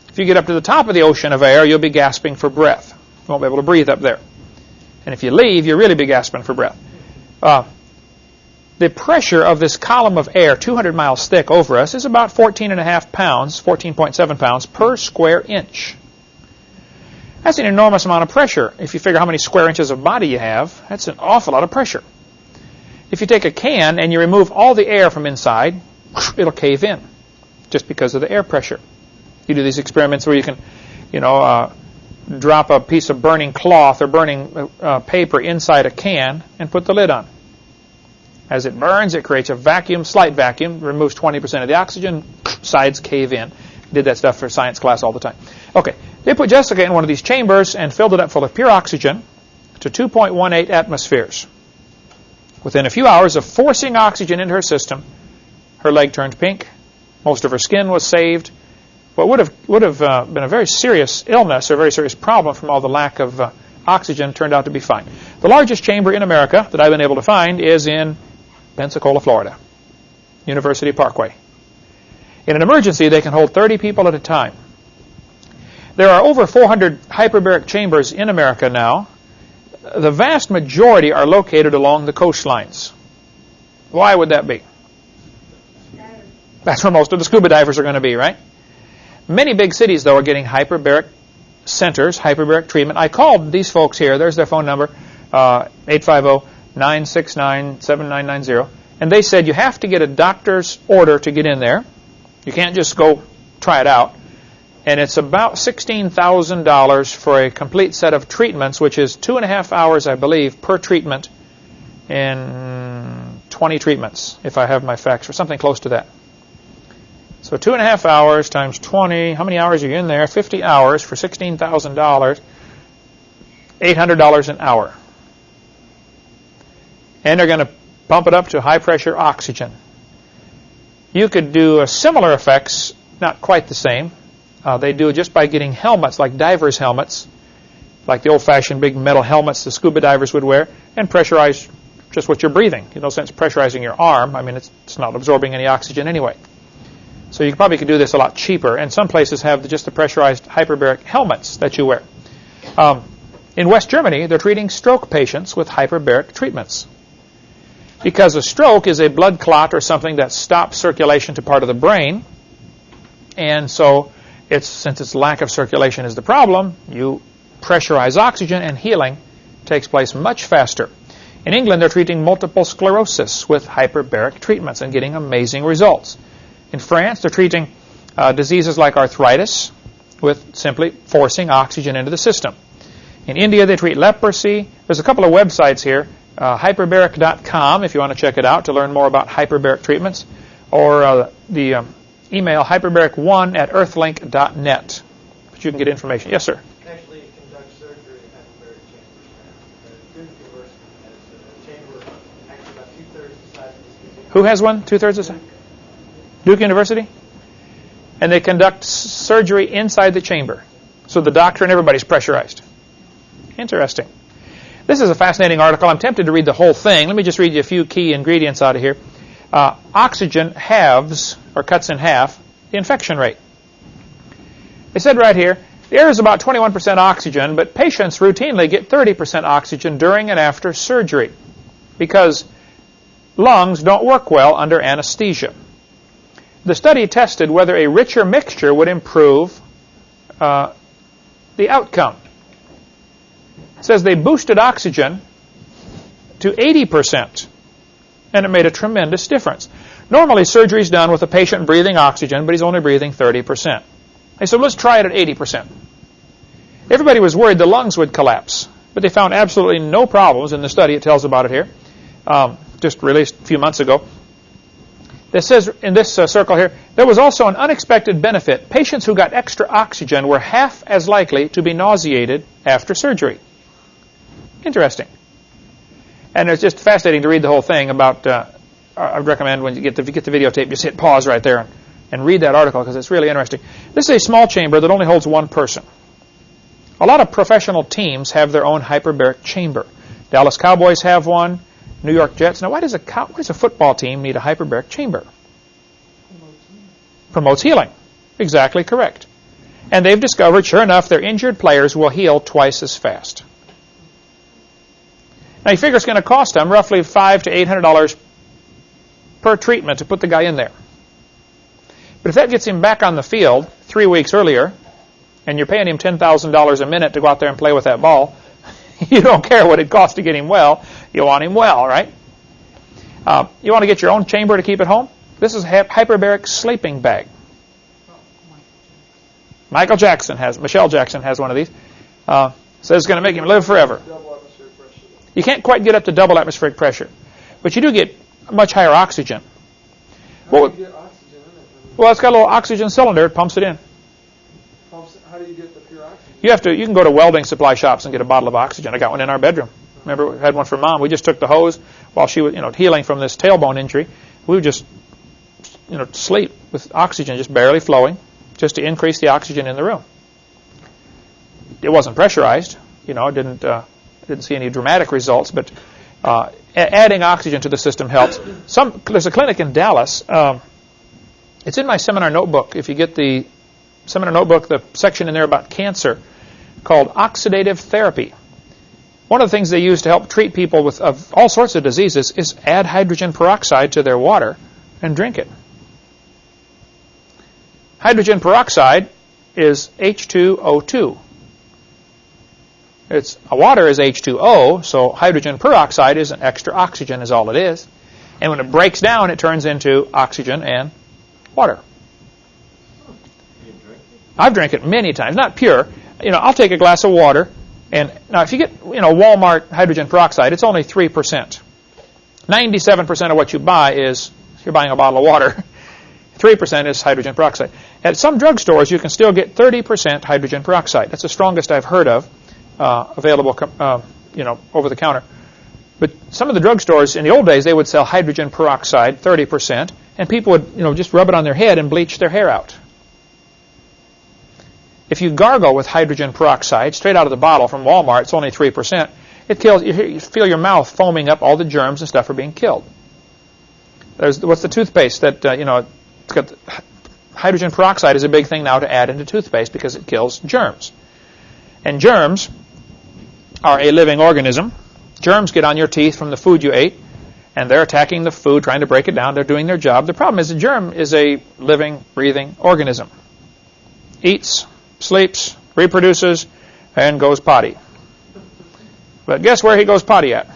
If you get up to the top of the ocean of air, you'll be gasping for breath. You won't be able to breathe up there. And if you leave, you'll really be gasping for breath. Uh, the pressure of this column of air, 200 miles thick over us, is about 14.5 pounds, 14.7 pounds per square inch. That's an enormous amount of pressure. If you figure how many square inches of body you have, that's an awful lot of pressure. If you take a can and you remove all the air from inside, it'll cave in just because of the air pressure. You do these experiments where you can, you know, uh, drop a piece of burning cloth or burning uh, paper inside a can and put the lid on. As it burns, it creates a vacuum, slight vacuum, removes 20% of the oxygen, sides cave in. Did that stuff for science class all the time. Okay, they put Jessica in one of these chambers and filled it up full of pure oxygen to 2.18 atmospheres. Within a few hours of forcing oxygen into her system, her leg turned pink. Most of her skin was saved. What would have would have uh, been a very serious illness or a very serious problem from all the lack of uh, oxygen turned out to be fine. The largest chamber in America that I've been able to find is in Pensacola, Florida, University Parkway. In an emergency, they can hold 30 people at a time. There are over 400 hyperbaric chambers in America now. the vast majority are located along the coastlines. Why would that be? That's where most of the scuba divers are going to be, right? Many big cities, though, are getting hyperbaric centers, hyperbaric treatment. I called these folks here. There's their phone number, uh, 850-969-7990. And they said you have to get a doctor's order to get in there. You can't just go try it out. And it's about $16,000 for a complete set of treatments, which is two and a half hours, I believe, per treatment in 20 treatments, if I have my facts, or something close to that. So two and a half hours times 20, how many hours are you in there? 50 hours for $16,000, $800 an hour. And they're going to pump it up to high pressure oxygen. You could do similar effects, not quite the same. Uh, they do it just by getting helmets, like divers' helmets, like the old-fashioned big metal helmets the scuba divers would wear, and pressurize just what you're breathing. In no sense pressurizing your arm. I mean, it's, it's not absorbing any oxygen anyway. So you probably could do this a lot cheaper. And some places have just the pressurized hyperbaric helmets that you wear. Um, in West Germany, they're treating stroke patients with hyperbaric treatments. Because a stroke is a blood clot or something that stops circulation to part of the brain. And so it's since its lack of circulation is the problem, you pressurize oxygen and healing takes place much faster. In England, they're treating multiple sclerosis with hyperbaric treatments and getting amazing results. In France, they're treating uh, diseases like arthritis with simply forcing oxygen into the system. In India, they treat leprosy. There's a couple of websites here uh, hyperbaric.com if you want to check it out to learn more about hyperbaric treatments, or uh, the um, email hyperbaric1 at earthlink.net. But you can get information. Yes, sir. Actually, it conducts surgery in hyperbaric chambers. Uh, Duke University has a chamber actually about two-thirds of. Who has one? Two thirds the size? Duke University? And they conduct surgery inside the chamber. So the doctor and everybody's pressurized. Interesting. This is a fascinating article. I'm tempted to read the whole thing. Let me just read you a few key ingredients out of here. Uh, oxygen halves, or cuts in half, the infection rate. They said right here, the air is about 21% oxygen, but patients routinely get 30% oxygen during and after surgery because lungs don't work well under anesthesia. The study tested whether a richer mixture would improve uh, the outcome. It says they boosted oxygen to 80%, and it made a tremendous difference. Normally, surgery is done with a patient breathing oxygen, but he's only breathing 30%. They said, let's try it at 80%. Everybody was worried the lungs would collapse, but they found absolutely no problems in the study. It tells about it here, um, just released a few months ago. This says in this uh, circle here, there was also an unexpected benefit. Patients who got extra oxygen were half as likely to be nauseated after surgery. Interesting. And it's just fascinating to read the whole thing about. Uh, I recommend when you get the, get the videotape, just hit pause right there and, and read that article because it's really interesting. This is a small chamber that only holds one person. A lot of professional teams have their own hyperbaric chamber. Dallas Cowboys have one. New York Jets. Now, why does a cow, why does a football team need a hyperbaric chamber? Promotes healing. Exactly correct. And they've discovered, sure enough, their injured players will heal twice as fast. Now, you figure it's going to cost them roughly five to eight hundred dollars per treatment to put the guy in there. But if that gets him back on the field three weeks earlier, and you're paying him ten thousand dollars a minute to go out there and play with that ball, you don't care what it costs to get him well. You want him well, right? Uh, you want to get your own chamber to keep at home? This is a hyperbaric sleeping bag. Michael Jackson has, Michelle Jackson has one of these. Uh, says it's going to make him live forever. Double atmospheric pressure. You can't quite get up to double atmospheric pressure, but you do get much higher oxygen. Well, do you get oxygen in it? I mean, Well, it's got a little oxygen cylinder. It pumps it in. You have to. You can go to welding supply shops and get a bottle of oxygen. I got one in our bedroom. Remember, we had one for mom. We just took the hose while she was, you know, healing from this tailbone injury. We would just, you know, sleep with oxygen just barely flowing, just to increase the oxygen in the room. It wasn't pressurized. You know, it didn't uh, didn't see any dramatic results, but uh, adding oxygen to the system helps. Some there's a clinic in Dallas. Um, it's in my seminar notebook. If you get the seminar notebook, the section in there about cancer called oxidative therapy. One of the things they use to help treat people with of all sorts of diseases is add hydrogen peroxide to their water and drink it. Hydrogen peroxide is H2O2. It's water is H2O, so hydrogen peroxide is an extra oxygen is all it is. And when it breaks down, it turns into oxygen and water. I've drank it many times, not pure. You know, I'll take a glass of water, and now if you get you know Walmart hydrogen peroxide, it's only three percent. Ninety-seven percent of what you buy is you're buying a bottle of water. Three percent is hydrogen peroxide. At some drugstores, you can still get thirty percent hydrogen peroxide. That's the strongest I've heard of uh, available, uh, you know, over the counter. But some of the drugstores in the old days, they would sell hydrogen peroxide, 30%, and people would, you know, just rub it on their head and bleach their hair out. If you gargle with hydrogen peroxide straight out of the bottle from Walmart, it's only 3%. It kills, you feel your mouth foaming up, all the germs and stuff are being killed. There's, what's the toothpaste that, uh, you know, got hydrogen peroxide is a big thing now to add into toothpaste because it kills germs. And germs are a living organism. Germs get on your teeth from the food you ate, and they're attacking the food, trying to break it down. They're doing their job. The problem is a germ is a living, breathing organism. Eats, sleeps, reproduces, and goes potty. But guess where he goes potty at?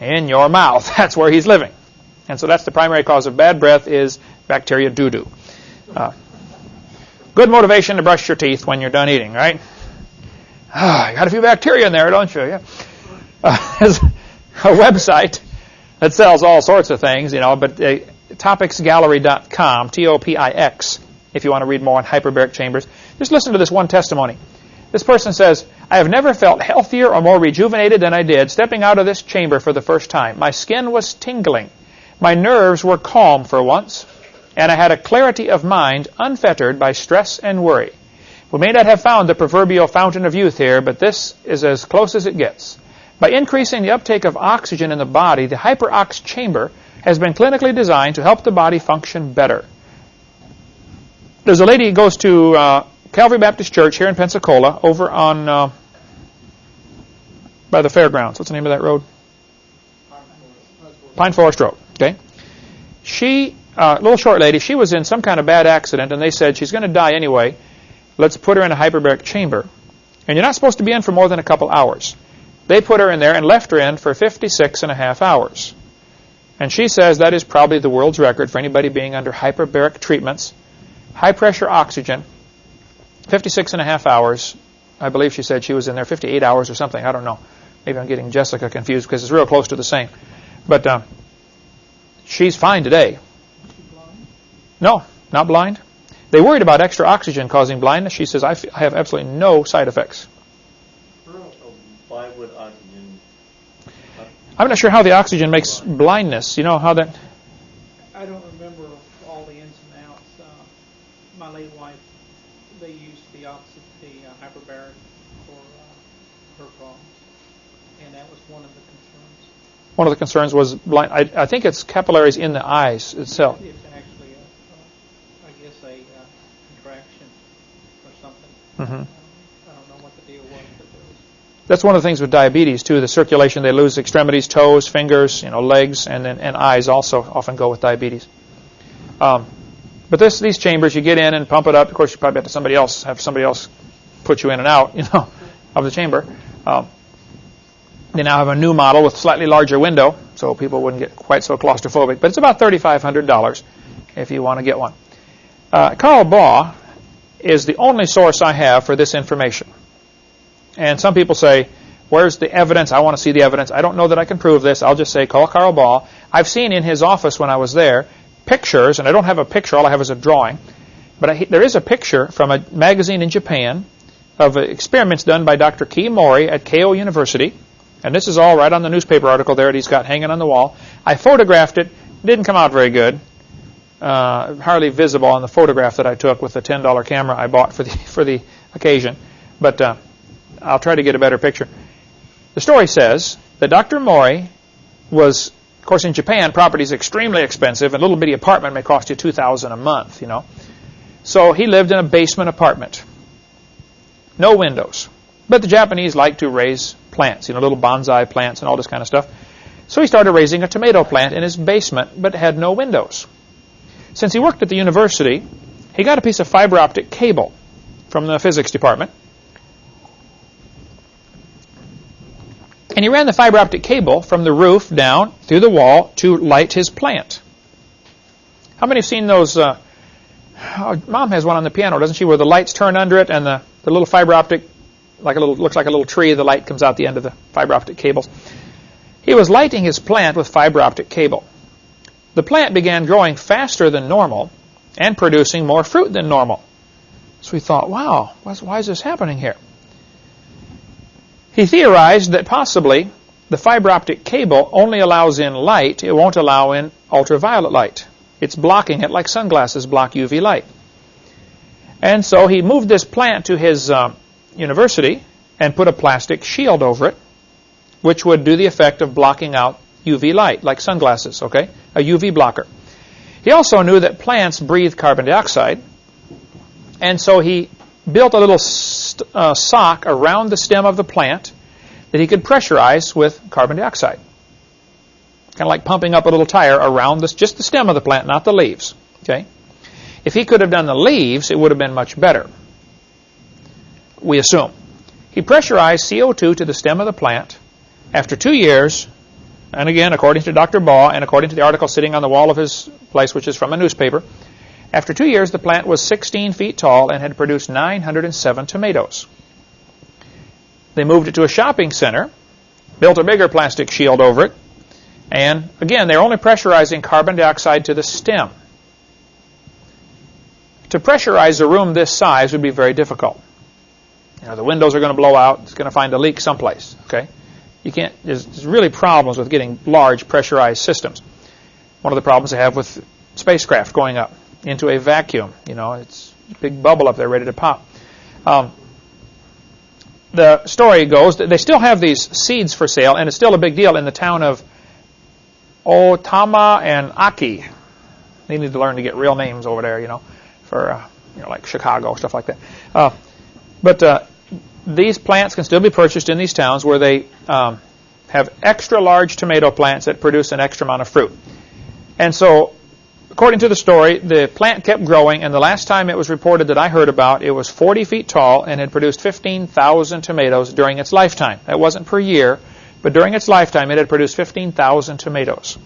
In your mouth. That's where he's living. And so that's the primary cause of bad breath is bacteria doo-doo. Uh, good motivation to brush your teeth when you're done eating, right? Ah, you got a few bacteria in there, don't you? Yeah. Uh, there's a website that sells all sorts of things, you know, but uh, topixgallery.com, T-O-P-I-X, if you want to read more on hyperbaric chambers. Just listen to this one testimony. This person says, I have never felt healthier or more rejuvenated than I did stepping out of this chamber for the first time. My skin was tingling. My nerves were calm for once, and I had a clarity of mind unfettered by stress and worry. We may not have found the proverbial fountain of youth here, but this is as close as it gets. By increasing the uptake of oxygen in the body, the hyperox chamber has been clinically designed to help the body function better. There's a lady who goes to uh, Calvary Baptist Church here in Pensacola over on uh, by the fairgrounds. What's the name of that road? Pine Forest Road. Okay. She, uh, little short lady, she was in some kind of bad accident, and they said she's going to die anyway. Let's put her in a hyperbaric chamber. And you're not supposed to be in for more than a couple hours. They put her in there and left her in for 56 and a half hours. And she says that is probably the world's record for anybody being under hyperbaric treatments. High pressure oxygen, 56 and a half hours. I believe she said she was in there 58 hours or something. I don't know. Maybe I'm getting Jessica confused because it's real close to the same. But uh, she's fine today. No, not blind. They worried about extra oxygen causing blindness. She says, I, I have absolutely no side effects. Why would oxygen? I'm not sure how the oxygen makes blindness. You know how that. I don't remember all the ins and outs. Uh, my late wife, they used the oxy, the uh, hyperbaric for uh, her problems, and that was one of the concerns. One of the concerns was blind. I, I think it's capillaries in the eyes itself. It's actually, a, uh, I guess, a uh, contraction or something. hmm I don't know what the deal was, but there was That's one of the things with diabetes too. The circulation, they lose extremities, toes, fingers, you know, legs, and then and eyes also often go with diabetes. Um, but this these chambers, you get in and pump it up. Of course, you probably have to somebody else have somebody else put you in and out, you know, of the chamber. Um, they now have a new model with slightly larger window, so people wouldn't get quite so claustrophobic. But it's about thirty-five hundred dollars if you want to get one. Uh, Carl Baugh is the only source I have for this information. And some people say, where's the evidence? I want to see the evidence. I don't know that I can prove this. I'll just say, call Carl Baugh. I've seen in his office when I was there pictures, and I don't have a picture. All I have is a drawing. But I, there is a picture from a magazine in Japan of experiments done by Dr. Key Mori at Keio University. And this is all right on the newspaper article there that he's got hanging on the wall. I photographed it. It didn't come out very good. Uh, hardly visible on the photograph that I took with the $10 camera I bought for the, for the occasion. But uh, I'll try to get a better picture. The story says that Dr. Mori was, of course, in Japan, property is extremely expensive. A little bitty apartment may cost you two thousand a month. You know, so he lived in a basement apartment, no windows. But the Japanese like to raise plants, you know, little bonsai plants and all this kind of stuff. So he started raising a tomato plant in his basement, but had no windows. Since he worked at the university, he got a piece of fiber optic cable from the physics department. And he ran the fiber optic cable from the roof down through the wall to light his plant. How many have seen those? Uh, oh, Mom has one on the piano, doesn't she? Where the lights turn under it and the, the little fiber optic, like a little, looks like a little tree. The light comes out the end of the fiber optic cables. He was lighting his plant with fiber optic cable. The plant began growing faster than normal and producing more fruit than normal. So he thought, wow, why is this happening here? He theorized that possibly the fiber optic cable only allows in light, it won't allow in ultraviolet light. It's blocking it like sunglasses block UV light. And so he moved this plant to his uh, university and put a plastic shield over it, which would do the effect of blocking out UV light, like sunglasses, okay? A UV blocker. He also knew that plants breathe carbon dioxide, and so he built a little uh, sock around the stem of the plant that he could pressurize with carbon dioxide. Kind of like pumping up a little tire around just the stem of the plant, not the leaves. Okay? If he could have done the leaves, it would have been much better. We assume. He pressurized CO2 to the stem of the plant. After two years, and again, according to Dr. Baugh and according to the article sitting on the wall of his place, which is from a newspaper, after two years, the plant was 16 feet tall and had produced 907 tomatoes. They moved it to a shopping center, built a bigger plastic shield over it, and again, they're only pressurizing carbon dioxide to the stem. To pressurize a room this size would be very difficult. You know, the windows are going to blow out. It's going to find a leak someplace. Okay, you can't. There's, there's really problems with getting large pressurized systems. One of the problems they have with spacecraft going up into a vacuum. You know, it's a big bubble up there ready to pop. Um, the story goes that they still have these seeds for sale, and it's still a big deal in the town of Otama and Aki. They need to learn to get real names over there, you know, for uh, you know, like Chicago stuff like that. Uh, but uh, these plants can still be purchased in these towns where they um, have extra large tomato plants that produce an extra amount of fruit. And so according to the story, the plant kept growing, and the last time it was reported that I heard about, it was 40 feet tall and had produced 15,000 tomatoes during its lifetime. That wasn't per year, but during its lifetime, it had produced 15,000 tomatoes.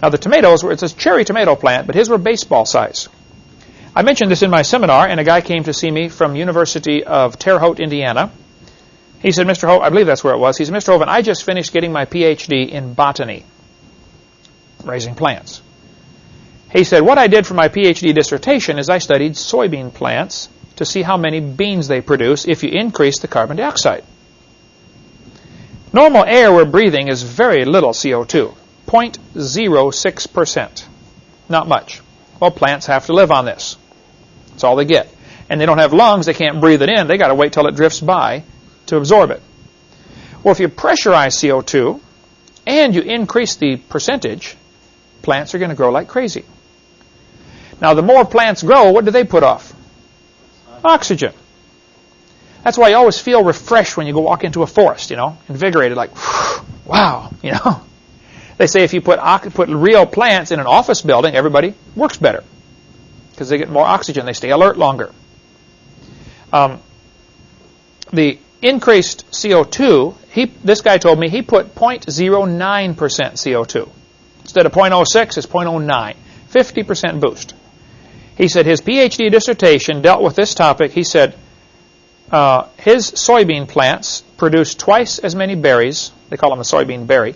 Now, the tomatoes were, it's a cherry tomato plant, but his were baseball size. I mentioned this in my seminar, and a guy came to see me from University of Terre Haute, Indiana. He said, Mr. Hovind, I believe that's where it was. He said, Mr. Hovind, I just finished getting my PhD in botany, raising plants. He said, what I did for my PhD dissertation is I studied soybean plants to see how many beans they produce if you increase the carbon dioxide. Normal air we're breathing is very little CO2, 0.06%. Not much. Well, plants have to live on this. That's all they get. And they don't have lungs, they can't breathe it in. They got to wait till it drifts by to absorb it. Well, if you pressurize CO2 and you increase the percentage, plants are going to grow like crazy. Now, the more plants grow, what do they put off? Oxygen. That's why you always feel refreshed when you go walk into a forest, you know, invigorated, like, wow, you know. They say if you put, put real plants in an office building, everybody works better because they get more oxygen. They stay alert longer. Um, the increased CO2, he, this guy told me he put 0.09% CO2. Instead of 0.06, it's 0.09. 50% boost. He said his PhD dissertation dealt with this topic. He said uh, his soybean plants produce twice as many berries, they call them a soybean berry,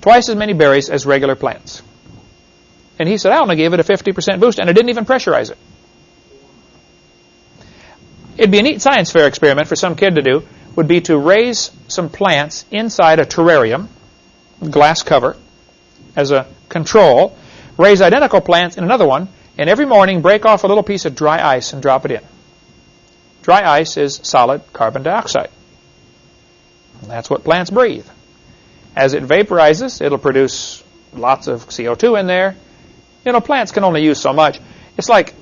twice as many berries as regular plants. And he said, I only gave it a 50% boost, and I didn't even pressurize it. It'd be a neat science fair experiment for some kid to do, would be to raise some plants inside a terrarium, glass cover, as a control, raise identical plants in another one, and every morning break off a little piece of dry ice and drop it in. Dry ice is solid carbon dioxide. And that's what plants breathe. As it vaporizes, it'll produce lots of CO2 in there. You know, plants can only use so much. It's like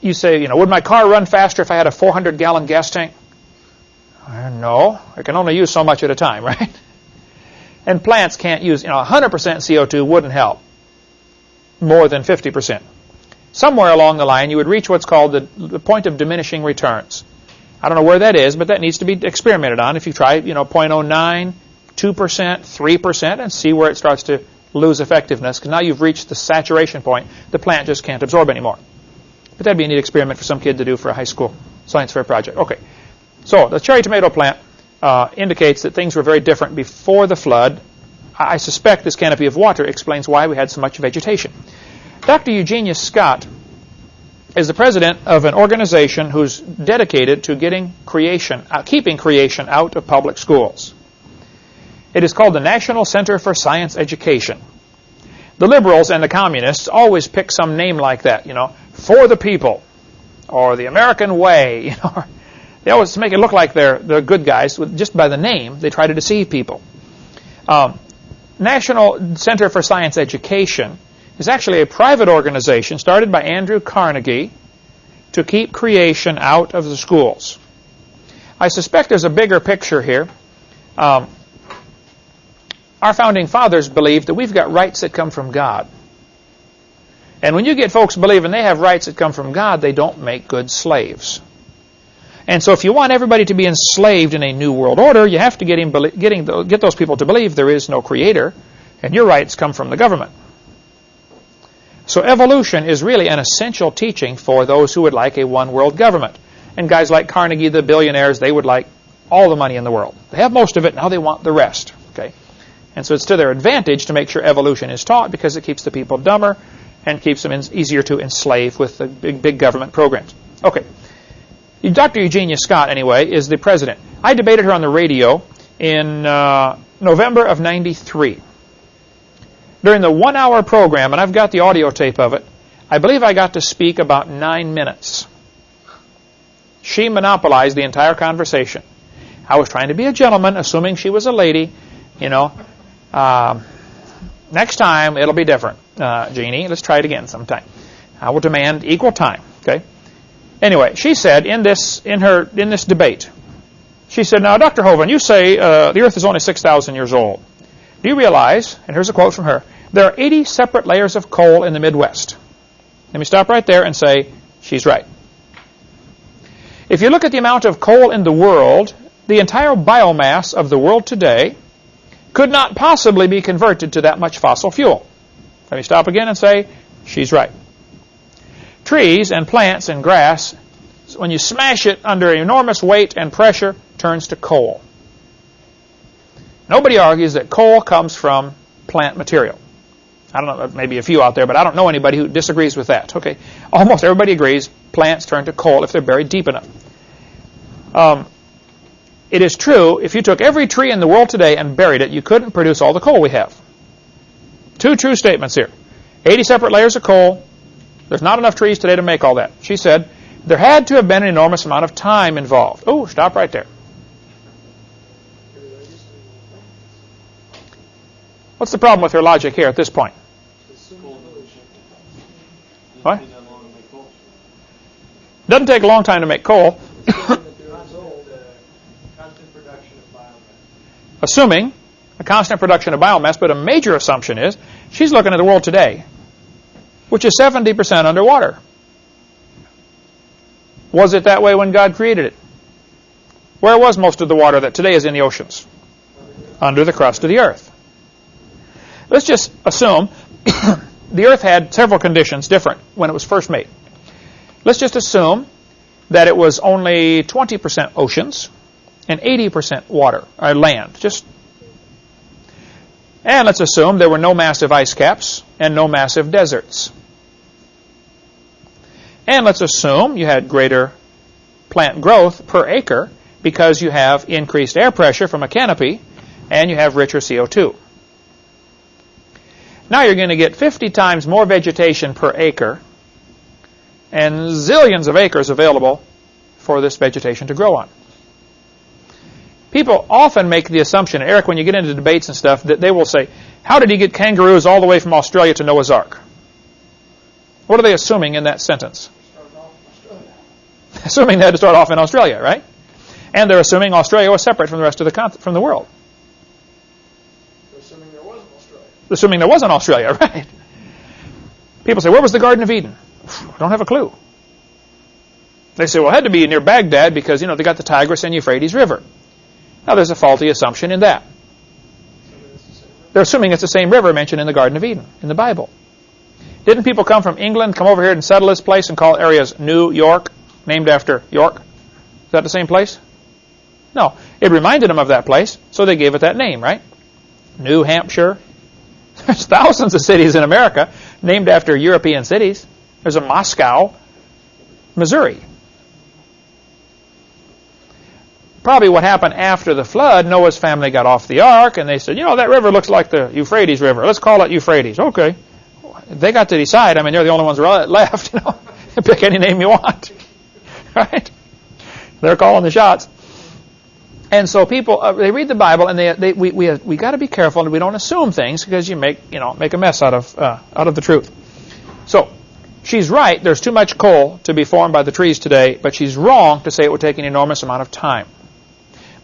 you say, you know, would my car run faster if I had a 400 gallon gas tank? Uh, No, I can only use so much at a time, right? And plants can't use, you know, 100% CO2 wouldn't help more than 50%. Somewhere along the line, you would reach what's called the, the point of diminishing returns. I don't know where that is, but that needs to be experimented on. If you try, you know, 0.09, 2%, 3%, and see where it starts to lose effectiveness, because now you've reached the saturation point. The plant just can't absorb anymore. But that'd be a neat experiment for some kid to do for a high school science fair project. Okay, so the cherry tomato plant uh, indicates that things were very different before the flood. I suspect this canopy of water explains why we had so much vegetation. Dr. Eugenie Scott is the president of an organization who's dedicated to getting creation, uh, keeping creation out of public schools. It is called the National Center for Science Education. The liberals and the communists always pick some name like that, you know, for the people, or the American way, you know. They always make it look like they're, they're good guys. Just by the name, they try to deceive people. Um, National Center for Science Education is actually a private organization started by Andrew Carnegie to keep creation out of the schools. I suspect there's a bigger picture here. Um, our founding fathers believed that we've got rights that come from God. And when you get folks believing they have rights that come from God, they don't make good slaves. And so if you want everybody to be enslaved in a new world order, you have to get, him, getting, get those people to believe there is no creator, and your rights come from the government. So evolution is really an essential teaching for those who would like a one world government. And guys like Carnegie, the billionaires, they would like all the money in the world. They have most of it, now they want the rest. Okay? And so it's to their advantage to make sure evolution is taught because it keeps the people dumber and keeps them easier to enslave with the big, big government programs. Okay. Dr. Eugenie Scott, anyway, is the president. I debated her on the radio in uh, November of 93. During the one hour program, and I've got the audio tape of it, I believe I got to speak about nine minutes. She monopolized the entire conversation. I was trying to be a gentleman, assuming she was a lady. You know, um, next time it'll be different, uh, Jeannie. Let's try it again sometime. I will demand equal time. Okay. Anyway, she said in this in her in this debate, she said, "Now, Dr. Hovind, you say uh, the Earth is only six thousand years old. Do you realize?" And here's a quote from her: "There are 80 separate layers of coal in the Midwest." Let me stop right there and say she's right. If you look at the amount of coal in the world, the entire biomass of the world today could not possibly be converted to that much fossil fuel. Let me stop again and say she's right. Trees and plants and grass, when you smash it under enormous weight and pressure, turns to coal. Nobody argues that coal comes from plant material. I don't know, maybe a few out there, but I don't know anybody who disagrees with that. Okay, almost everybody agrees plants turn to coal if they're buried deep enough. Um, it is true, if you took every tree in the world today and buried it, you couldn't produce all the coal we have. Two true statements here. 80 separate layers of coal. There's not enough trees today to make all that. She said, there had to have been an enormous amount of time involved. Oh, stop right there. What's the problem with her logic here at this point? What? Doesn't take a long time to make coal. Assuming a constant production of biomass, but a major assumption is she's looking at the world today, which is 70% underwater. Was it that way when God created it? Where was most of the water that today is in the oceans? Under the crust of the earth. Let's just assume the earth had several conditions different when it was first made. Let's just assume that it was only 20% oceans and 80% water, or land. Just and let's assume there were no massive ice caps and no massive deserts. And let's assume you had greater plant growth per acre because you have increased air pressure from a canopy and you have richer CO2. Now you're going to get 50 times more vegetation per acre and zillions of acres available for this vegetation to grow on. People often make the assumption, Eric, when you get into debates and stuff, that they will say, how did he get kangaroos all the way from Australia to Noah's Ark? What are they assuming in that sentence? assuming they had to start off in Australia, right? And they're assuming Australia was separate from the rest of the from the world. Assuming there was an Australia. Assuming there wasn't Australia, right? People say, where was the Garden of Eden? I don't have a clue. They say, well, it had to be near Baghdad because, you know, they got the Tigris and Euphrates River. Now, there's a faulty assumption in that. They're assuming it's the same river mentioned in the Garden of Eden, in the Bible. Didn't people come from England, come over here and settle this place and call areas New York, named after York? Is that the same place? No. It reminded them of that place, so they gave it that name, right? New Hampshire. There's thousands of cities in America named after European cities. There's a Moscow, Missouri. Probably what happened after the flood, Noah's family got off the ark and they said, you know, that river looks like the Euphrates River. Let's call it Euphrates. Okay. They got to decide. I mean, they're the only ones left. You know, pick any name you want, right? They're calling the shots. And so people uh, they read the Bible and they, they we we we got to be careful and we don't assume things because you make you know make a mess out of uh, out of the truth. So she's right. There's too much coal to be formed by the trees today, but she's wrong to say it would take an enormous amount of time.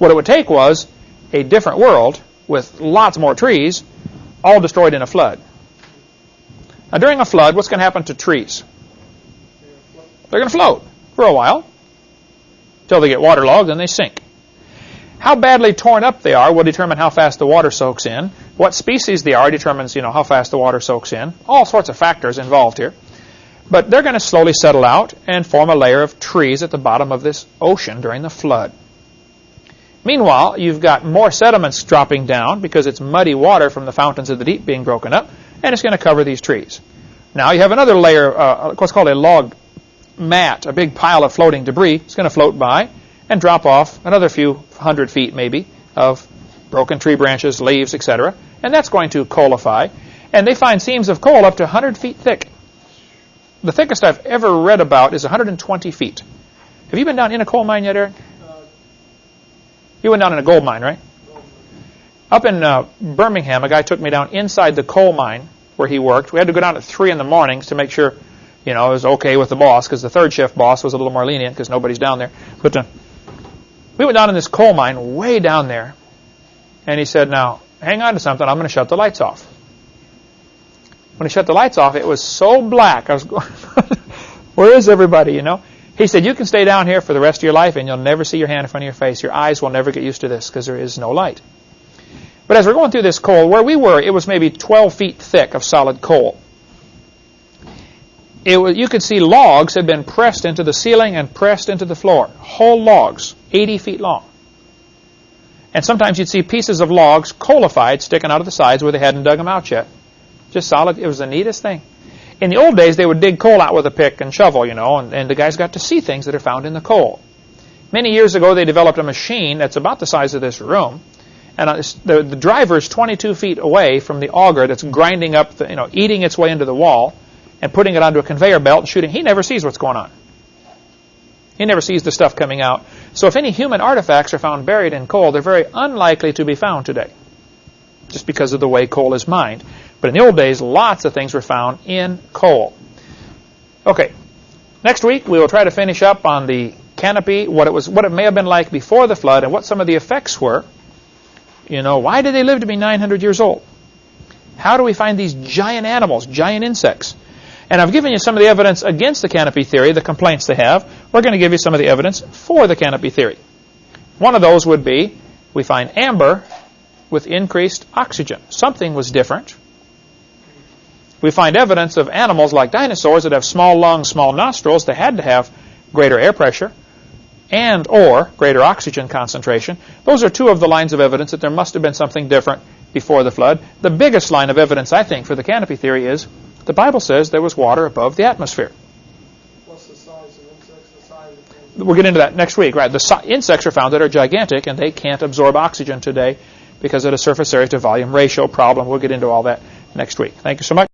What it would take was a different world with lots more trees, all destroyed in a flood. Now, during a flood, what's going to happen to trees? They're going to float for a while until they get waterlogged and they sink. How badly torn up they are will determine how fast the water soaks in. What species they are determines, you know, how fast the water soaks in. All sorts of factors involved here. But they're going to slowly settle out and form a layer of trees at the bottom of this ocean during the flood. Meanwhile, you've got more sediments dropping down because it's muddy water from the fountains of the deep being broken up, and it's going to cover these trees. Now you have another layer, uh, what's called a log mat, a big pile of floating debris. It's going to float by and drop off another few hundred feet, maybe, of broken tree branches, leaves, etc. And that's going to coalify. And they find seams of coal up to 100 feet thick. The thickest I've ever read about is 120 feet. Have you been down in a coal mine yet, Eric? You went down in a gold mine, right? Up in uh, Birmingham, a guy took me down inside the coal mine where he worked. We had to go down at 3 in the mornings to make sure, you know, it was okay with the boss because the third shift boss was a little more lenient because nobody's down there. But uh, we went down in this coal mine way down there. And he said, now, hang on to something. I'm going to shut the lights off. When he shut the lights off, it was so black. I was going, where is everybody, you know? He said, you can stay down here for the rest of your life and you'll never see your hand in front of your face. Your eyes will never get used to this because there is no light. But as we're going through this coal, where we were, it was maybe 12 feet thick of solid coal. It was, you could see logs had been pressed into the ceiling and pressed into the floor. Whole logs, 80 feet long. And sometimes you'd see pieces of logs coalified sticking out of the sides where they hadn't dug them out yet. Just solid. It was the neatest thing. In the old days, they would dig coal out with a pick and shovel, you know, and, and the guys got to see things that are found in the coal. Many years ago, they developed a machine that's about the size of this room, and the, the driver is 22 feet away from the auger that's grinding up, the, you know, eating its way into the wall, and putting it onto a conveyor belt and shooting. He never sees what's going on. He never sees the stuff coming out. So if any human artifacts are found buried in coal, they're very unlikely to be found today, just because of the way coal is mined. But in the old days, lots of things were found in coal. Okay, next week we will try to finish up on the canopy, what it was, what it may have been like before the flood, and what some of the effects were. You know, why did they live to be 900 years old? How do we find these giant animals, giant insects? And I've given you some of the evidence against the canopy theory, the complaints they have. We're going to give you some of the evidence for the canopy theory. One of those would be we find amber with increased oxygen. Something was different. We find evidence of animals like dinosaurs that have small lungs, small nostrils. They had to have greater air pressure and or greater oxygen concentration. Those are two of the lines of evidence that there must have been something different before the flood. The biggest line of evidence, I think, for the canopy theory is the Bible says there was water above the atmosphere. What's the size of insects, the size of? We'll get into that next week, right? The si- insects are found that are gigantic and they can't absorb oxygen today because of the surface area to volume ratio problem. We'll get into all that next week. Thank you so much.